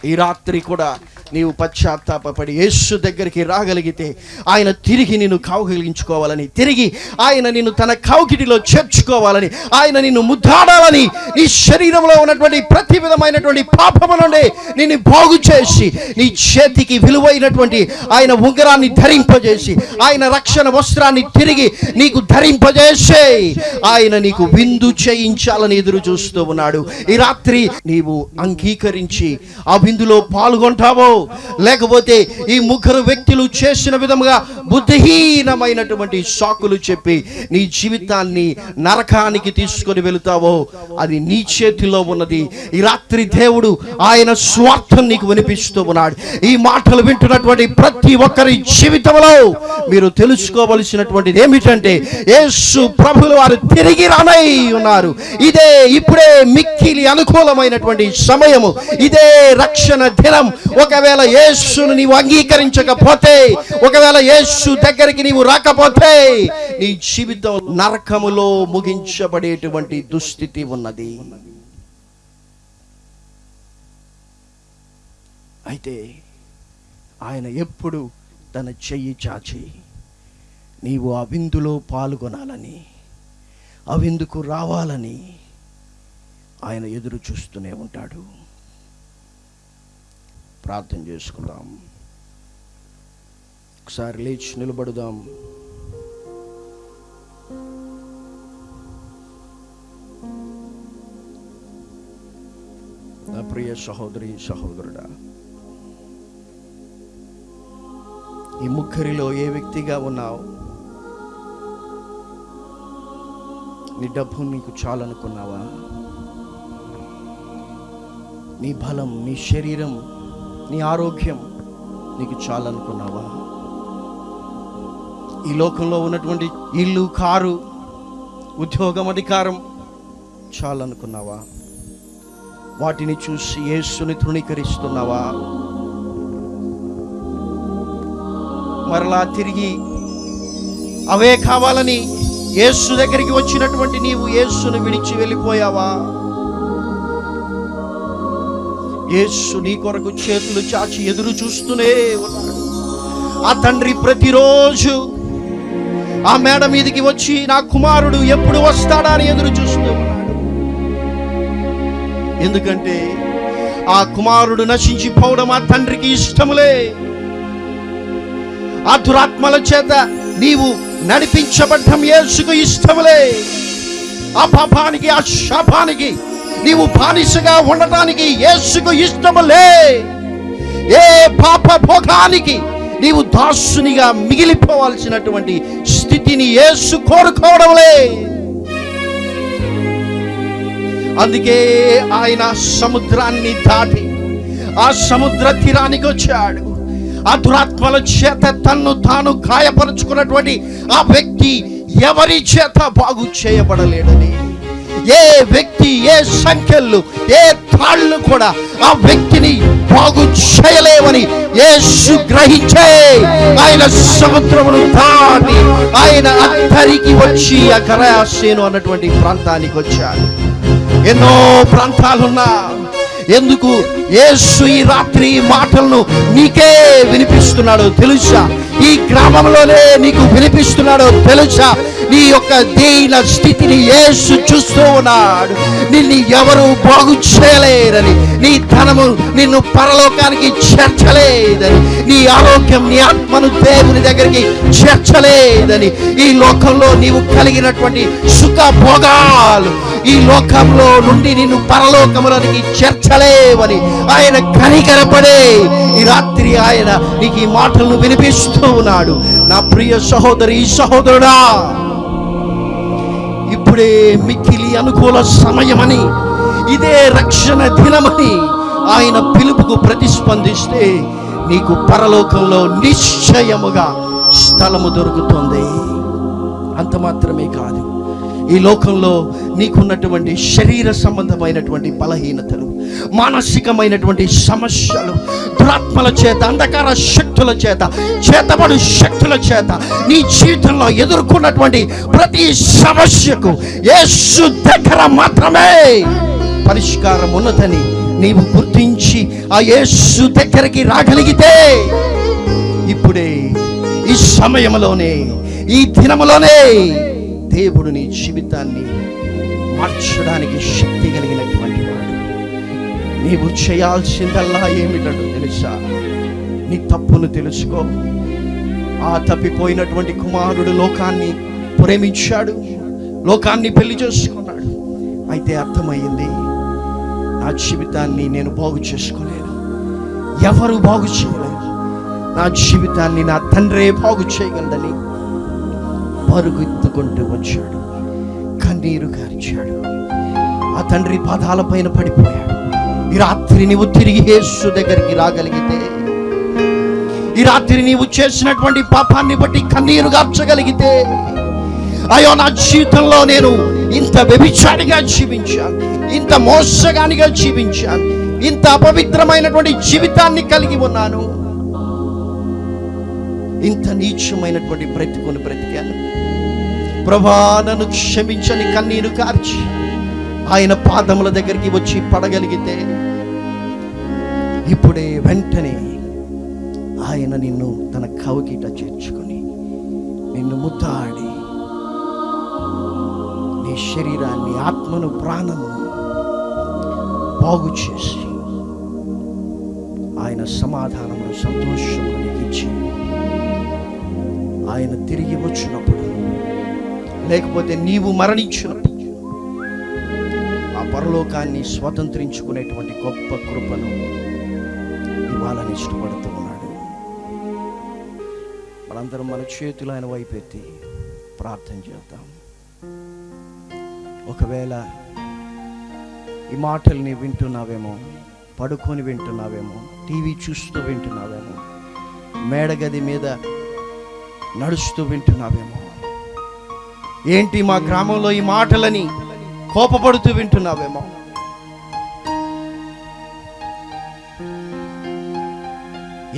ఈ రాత్రి కూడా నీవు పశ్చాత్తాపడి యేసు దగ్గరికి రాగలిగితే ఆయన తిరిగి నిన్ను కావగలిగించుకోవాలని తిరిగి ఆయన నిన్ను తన కౌకిటిలో చేర్చుకోవాలని ఆయన నిన్ను ముద్దాడాలని నీ శరీరంలో ఉన్నటువంటి ప్రతి విధమైనటువంటి పాపము నుండి నిన్ను బాగు చేసి నీ చేతికి విలువైనటువంటి ఆయన ఉంగరాన్ని ధరింపజేసి ఆయన రక్షణ వస్త్రాన్ని తిరిగి నీకు ధరింపజేసే. ఆయన నీకు విందు చేయించాలని ఎదురు చూస్తూ ఉన్నాడు. ఈ రాత్రి నీవు అంగీకరించి ఆ విందులో పాల్గొంటావో? లేకపోతే ఈ ముగ్గురు వ్యక్తులు చేసిన విధముగా బుద్ధిహీనమైనటువంటి సాకులు చెప్పి నీ జీవితాన్ని నరకానికి తీసుకొని వెళుతావో అది నీ చేతిలో ఉన్నది. ఈ రాత్రి దేవుడు ఆయన స్వార్థం నీకు వినిపిస్తూ ఉన్నాడు. ఈ మాటలు వింటున్నటువంటి ప్రతి ఒక్కరి జీవితంలో మీరు తెలుసుకోవలసినటువంటిది ఏమిటంటే యేసు ప్రభులు వారు తిరిగి రానై ఉన్నారు. ఇదే ఇప్పుడే మిక్కిలి అనుకూలమైనటువంటి సమయము. ఇదే రక్షణ దినం. ఒకవేళ యేసును నీవు అంగీకరించకపోతే ఒకవేళ యేసు దగ్గరికి నీవు రాకపోతే నీ జీవితం నరకములో ముగించబడేటువంటి దుస్థితి ఉన్నది. అయితే ఆయన ఎప్పుడు తన చెయ్యి చాచి నీవు ఆ విందులో పాల్గొనాలని ఆ విందుకు రావాలని ఆయన ఎదురు చూస్తూనే ఉంటాడు. ప్రార్థన చేసుకుందాం. ఒకసారి లేచి నిలబడుదాం. నా ప్రియ సహోదరి సహోదరుడా ఈ ముఖరిలో ఏ వ్యక్తిగా ఉన్నావు? నీ డబ్బు నీకు చాలనుకున్నావా? నీ బలం నీ శరీరం నీ ఆరోగ్యం నీకు చాలనుకున్నావా? ఈ లోకంలో ఉన్నటువంటి ఇల్లు కారు ఉద్యోగం అధికారం చాలనుకున్నావా? వాటిని చూసి యేసుని తృణీకరిస్తున్నావా? మరలా తిరిగి అవే కావాలని యేసు దగ్గరికి వచ్చినటువంటి నీవు యేసును విడిచి వెళ్ళిపోయావా? యేసు నీ కొరకు చేతులు చాచి ఎదురు చూస్తూనే ఉన్నాడు. ఆ తండ్రి ప్రతిరోజు ఆ మేడ మీదకి వచ్చి నా కుమారుడు ఎప్పుడు వస్తాడా అని ఎదురు చూస్తూ ఉన్నాడు. ఎందుకంటే ఆ కుమారుడు నశించిపోవడం ఆ తండ్రికి ఇష్టములే. ఆ దురాత్మల చేత నీవు నడిపించబడ్డం యేసుకు ఇష్టములే. ఆ పాపానికి ఆ శాపానికి నీవు బానిసగా ఉండటానికి యేసుకు ఇష్టములే. ఏ పాప భోగానికి నీవు దాసునిగా మిగిలిపోవాల్సినటువంటి స్థితిని యేసు కోరుకోవడంలే అందుకే ఆయన సముద్రాన్ని దాటి ఆ సముద్ర తీరానికి వచ్చాడు. ఆ దురాత్మల చేత తన్ను తాను గాయపరుచుకున్నటువంటి ఆ వ్యక్తి ఎవరి చేత బాగు చేయబడలేడని ఏ వ్యక్తి ఏ సంఖ్యలు ఏ తాళ్ళు కూడా ఆ వ్యక్తిని బాగు చేయలేవని యేసు గ్రహించే ఆయన సముద్రమును దాటి ఆయన అద్దరికి వచ్చి ఆ గరాసేను అన్నటువంటి ప్రాంతానికి వచ్చాడు. ఎన్నో ప్రాంతాలున్నా ఎందుకు యేసు ఈ రాత్రి మాటలను నీకే వినిపిస్తున్నాడు తెలుసా? ఈ గ్రామంలోనే నీకు వినిపిస్తున్నాడో తెలుసా? నీ యొక్క దీన స్థితిని యేసు చూస్తూ ఉన్నాడు. నిన్ను ఎవరు బాగు చేయలేరని నీ ధనము నిన్ను పరలోకానికి చేర్చలేదని నీ ఆరోగ్యం నీ ఆత్మను దేవుని దగ్గరికి చేర్చలేదని ఈ లోకంలో నీవు కలిగినటువంటి సుఖ భోగాలు ఈ లోకంలో నుండి నిన్ను పరలోకములోనికి చేర్చలేవని ఆయన కనికరపడే ఈ రాత్రి ఆయన నీకు ఈ మాటలను వినిపిస్తూ ఉన్నాడు. నా ప్రియ సహోదరి సహోదరుడా ఇప్పుడే మిక్కిలి అనుకూల సమయమని ఇదే రక్షణ దినమని ఆయన పిలుపుకు ప్రతిస్పందిస్తే నీకు పరలోకంలో నిశ్చయముగా స్థలము దొరుకుతుంది. అంత మాత్రమే కాదు. ఈ లోకంలో నీకున్నటువంటి శరీర సంబంధమైనటువంటి బలహీనతలు మానసికమైనటువంటి సమస్యలు దురాత్మల చేత అంధకార శక్తుల చేత చేతబడు శక్తుల చేత నీ జీవితంలో ఎదుర్కొన్నటువంటి ప్రతి సమస్యకు యేసు దగ్గర మాత్రమే పరిష్కారం ఉన్నదని నీవు గుర్తించి ఆ యేసు దగ్గరికి రాగలిగితే ఇప్పుడే ఈ సమయంలోనే ఈ దినములోనే దేవుడు నీ జీవితాన్ని మార్చడానికి శక్తి కలిగినటువంటి వాడు. నీవు చేయాల్సిందల్లా ఏమిటో తెలుసా? నీ తప్పును తెలుసుకో. ఆ తప్పిపోయినటువంటి కుమారుడు లోకాన్ని ప్రేమించాడు. లోకాన్ని పెళ్ళి చేసుకున్నాడు. అయితే అర్థమైంది నా జీవితాన్ని నేను బాగు చేసుకోలేను ఎవరు బాగు చేయలేరు నా జీవితాన్ని నా తండ్రే బాగు చేయగలడని పరుగెత్తుకుంటూ వచ్చాడు. కన్నీరు గార్చాడు ఆ తండ్రి పాదాల పైన పడిపోయాడు. ఈ రాత్రి నీవు తిరిగి యేసు దగ్గరికి రాగలిగితే ఈ రాత్రి నీవు చేసినటువంటి పాపాన్ని బట్టి కన్నీరు గార్చగలిగితే అయ్యో నా జీవితంలో నేను ఇంత వ్యభిచారిగా జీవించాను ఇంత మోసగానిగా జీవించాను ఇంత అపవిత్రమైనటువంటి జీవితాన్ని కలిగి ఉన్నాను. ఇంత నీచమైనటువంటి బ్రతుకుని బ్రతికాను. ప్రభా నన్ను క్షమించని కన్నీరు కార్చి ఆయన పాదముల దగ్గరికి వచ్చి పడగలిగితే ఇప్పుడే వెంటనే ఆయన నిన్ను తన కవకిట చేర్చుకొని నిన్ను ముద్దాడి నీ శరీరాన్ని ఆత్మను ప్రాణము బాగు చేసి ఆయన సమాధానము సంతోషము ఇచ్చి ఆయన తిరిగి వచ్చినప్పుడు లేకపోతే నీవు మరణించినప్పుడు ఆ పరలోకాన్ని స్వతంత్రించుకునేటువంటి గొప్ప కృపను ఇవ్వాలని ఇష్టపడుతూ ఉన్నాడు. మనందరం మన చేతులు ఆయన వైపెత్తి ప్రార్థన చేద్దాం. ఒకవేళ ఈ మాటల్ని వింటున్నావేమో పడుకొని వింటున్నావేమో టీవీ చూస్తూ వింటున్నావేమో మేడగది మీద నడుస్తూ వింటున్నావేమో ఏంటి మా గ్రామంలో ఈ మాటలని కోపపడుతూ వింటున్నావేమో?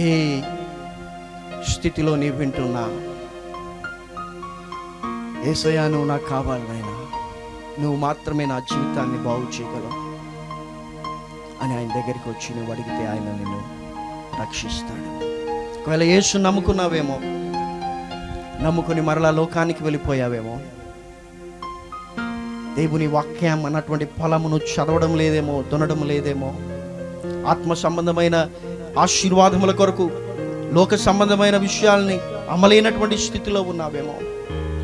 ఏ స్థితిలో నీ వింటున్నా? ఏసయా నువ్వు నాకు కావాలి నాయనా. నువ్వు మాత్రమే నా జీవితాన్ని బాగు చేయగలవు అని ఆయన దగ్గరికి వచ్చి నువ్వు అడిగితే ఆయన నిన్ను రక్షిస్తాడు. ఒకవేళ యేసు నమ్ముకున్నావేమో నమ్ముకుని మరలా లోకానికి వెళ్ళిపోయావేమో దేవుని వాక్యం అన్నటువంటి ఫలమును చదవడం లేదేమో దునడం లేదేమో. ఆత్మ సంబంధమైన ఆశీర్వాదముల కొరకు లోక సంబంధమైన విషయాల్ని అమలైనటువంటి స్థితిలో ఉన్నావేమో.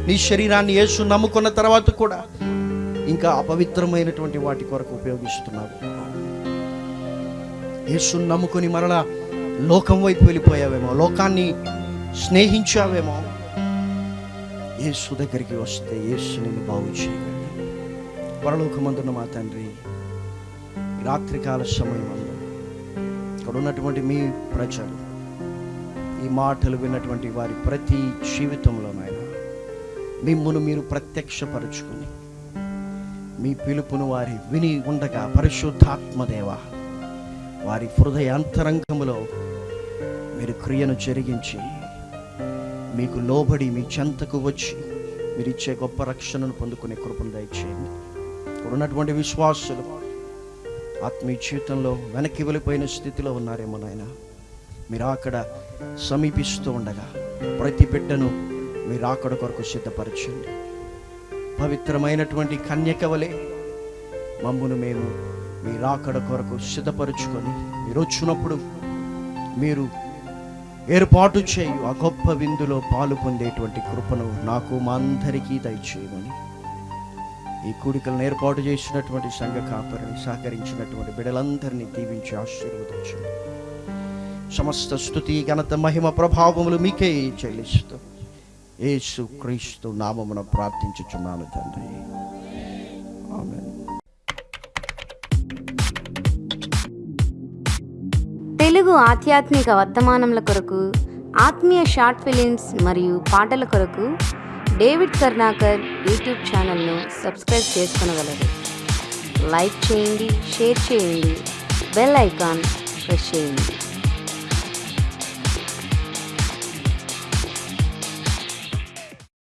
నీ శరీరాన్ని యేసు నమ్ముకున్న తర్వాత కూడా ఇంకా అపవిత్రమైనటువంటి వాటి కొరకు ఉపయోగిస్తున్నావు. యేసు నమ్ముకుని మరలా లోకం వైపు వెళ్ళిపోయావేమో లోకాన్ని స్నేహించావేమో. యేసు దగ్గరికి వస్తే యేసు నిన్ను బాగు చేయగలడు పరలోకమందున్న మా తండ్రి రాత్రికాల సమయంలో ఇక్కడ ఉన్నటువంటి మీ ప్రజలు ఈ మాటలు విన్నటువంటి వారి ప్రతి జీవితంలోనైనా మిమ్మను మిమ్మును మీరు ప్రత్యక్షపరుచుకుని మీ పిలుపును వారి విని ఉండగా పరిశుద్ధాత్మదేవ వారి హృదయ అంతరంగములో మీరు క్రియను జరిగించి మీకు లోబడి మీ చెంతకు వచ్చి మీరు ఇచ్చే గొప్ప రక్షణను పొందుకునే కృపను దయచేయండి. ఇప్పుడున్నటువంటి ఉన్నటువంటి విశ్వాసులు ఆత్మీయ జీవితంలో వెనక్కి వెళ్ళిపోయిన స్థితిలో ఉన్నారేమో నాయన. మీరు అక్కడ సమీపిస్తూ ఉండగా ప్రతి బిడ్డను మీరు అక్కడ కొరకు సిద్ధపరచండి. పవిత్రమైనటువంటి కన్యక వలె మమ్మును మేము మీ రాకడ కొరకు సిద్ధపరచుకొని మీరు వచ్చినప్పుడు మీరు ఏర్పాటు చేయు ఆ గొప్ప విందులో పాలు పొందేటువంటి కృపను నాకు మా అందరికీ దయచేయమని ఈ కూడికలను ఏర్పాటు చేసినటువంటి సంఘ కాపరిని సహకరించినటువంటి బిడలందరినీ దీవించి ఆశీర్వదించండి. సమస్త స్థుతి ఘనత మహిమ ప్రభావములు మీకే చెల్లిస్తూ ఏసు క్రీస్తు నామమున ప్రార్థించుచున్నాను తండ్రి. తెలుగు ఆధ్యాత్మిక వర్తమానముల కొరకు ఆత్మీయ షార్ట్ ఫిలిమ్స్ మరియు పాటల కొరకు డేవిడ్ కర్ణాకర్ యూట్యూబ్ ఛానల్ను సబ్స్క్రైబ్ చేసుకునగలరు. లైక్ చేయండి షేర్ చేయండి బెల్ ఐకాన్ ప్రెస్ చేయండి.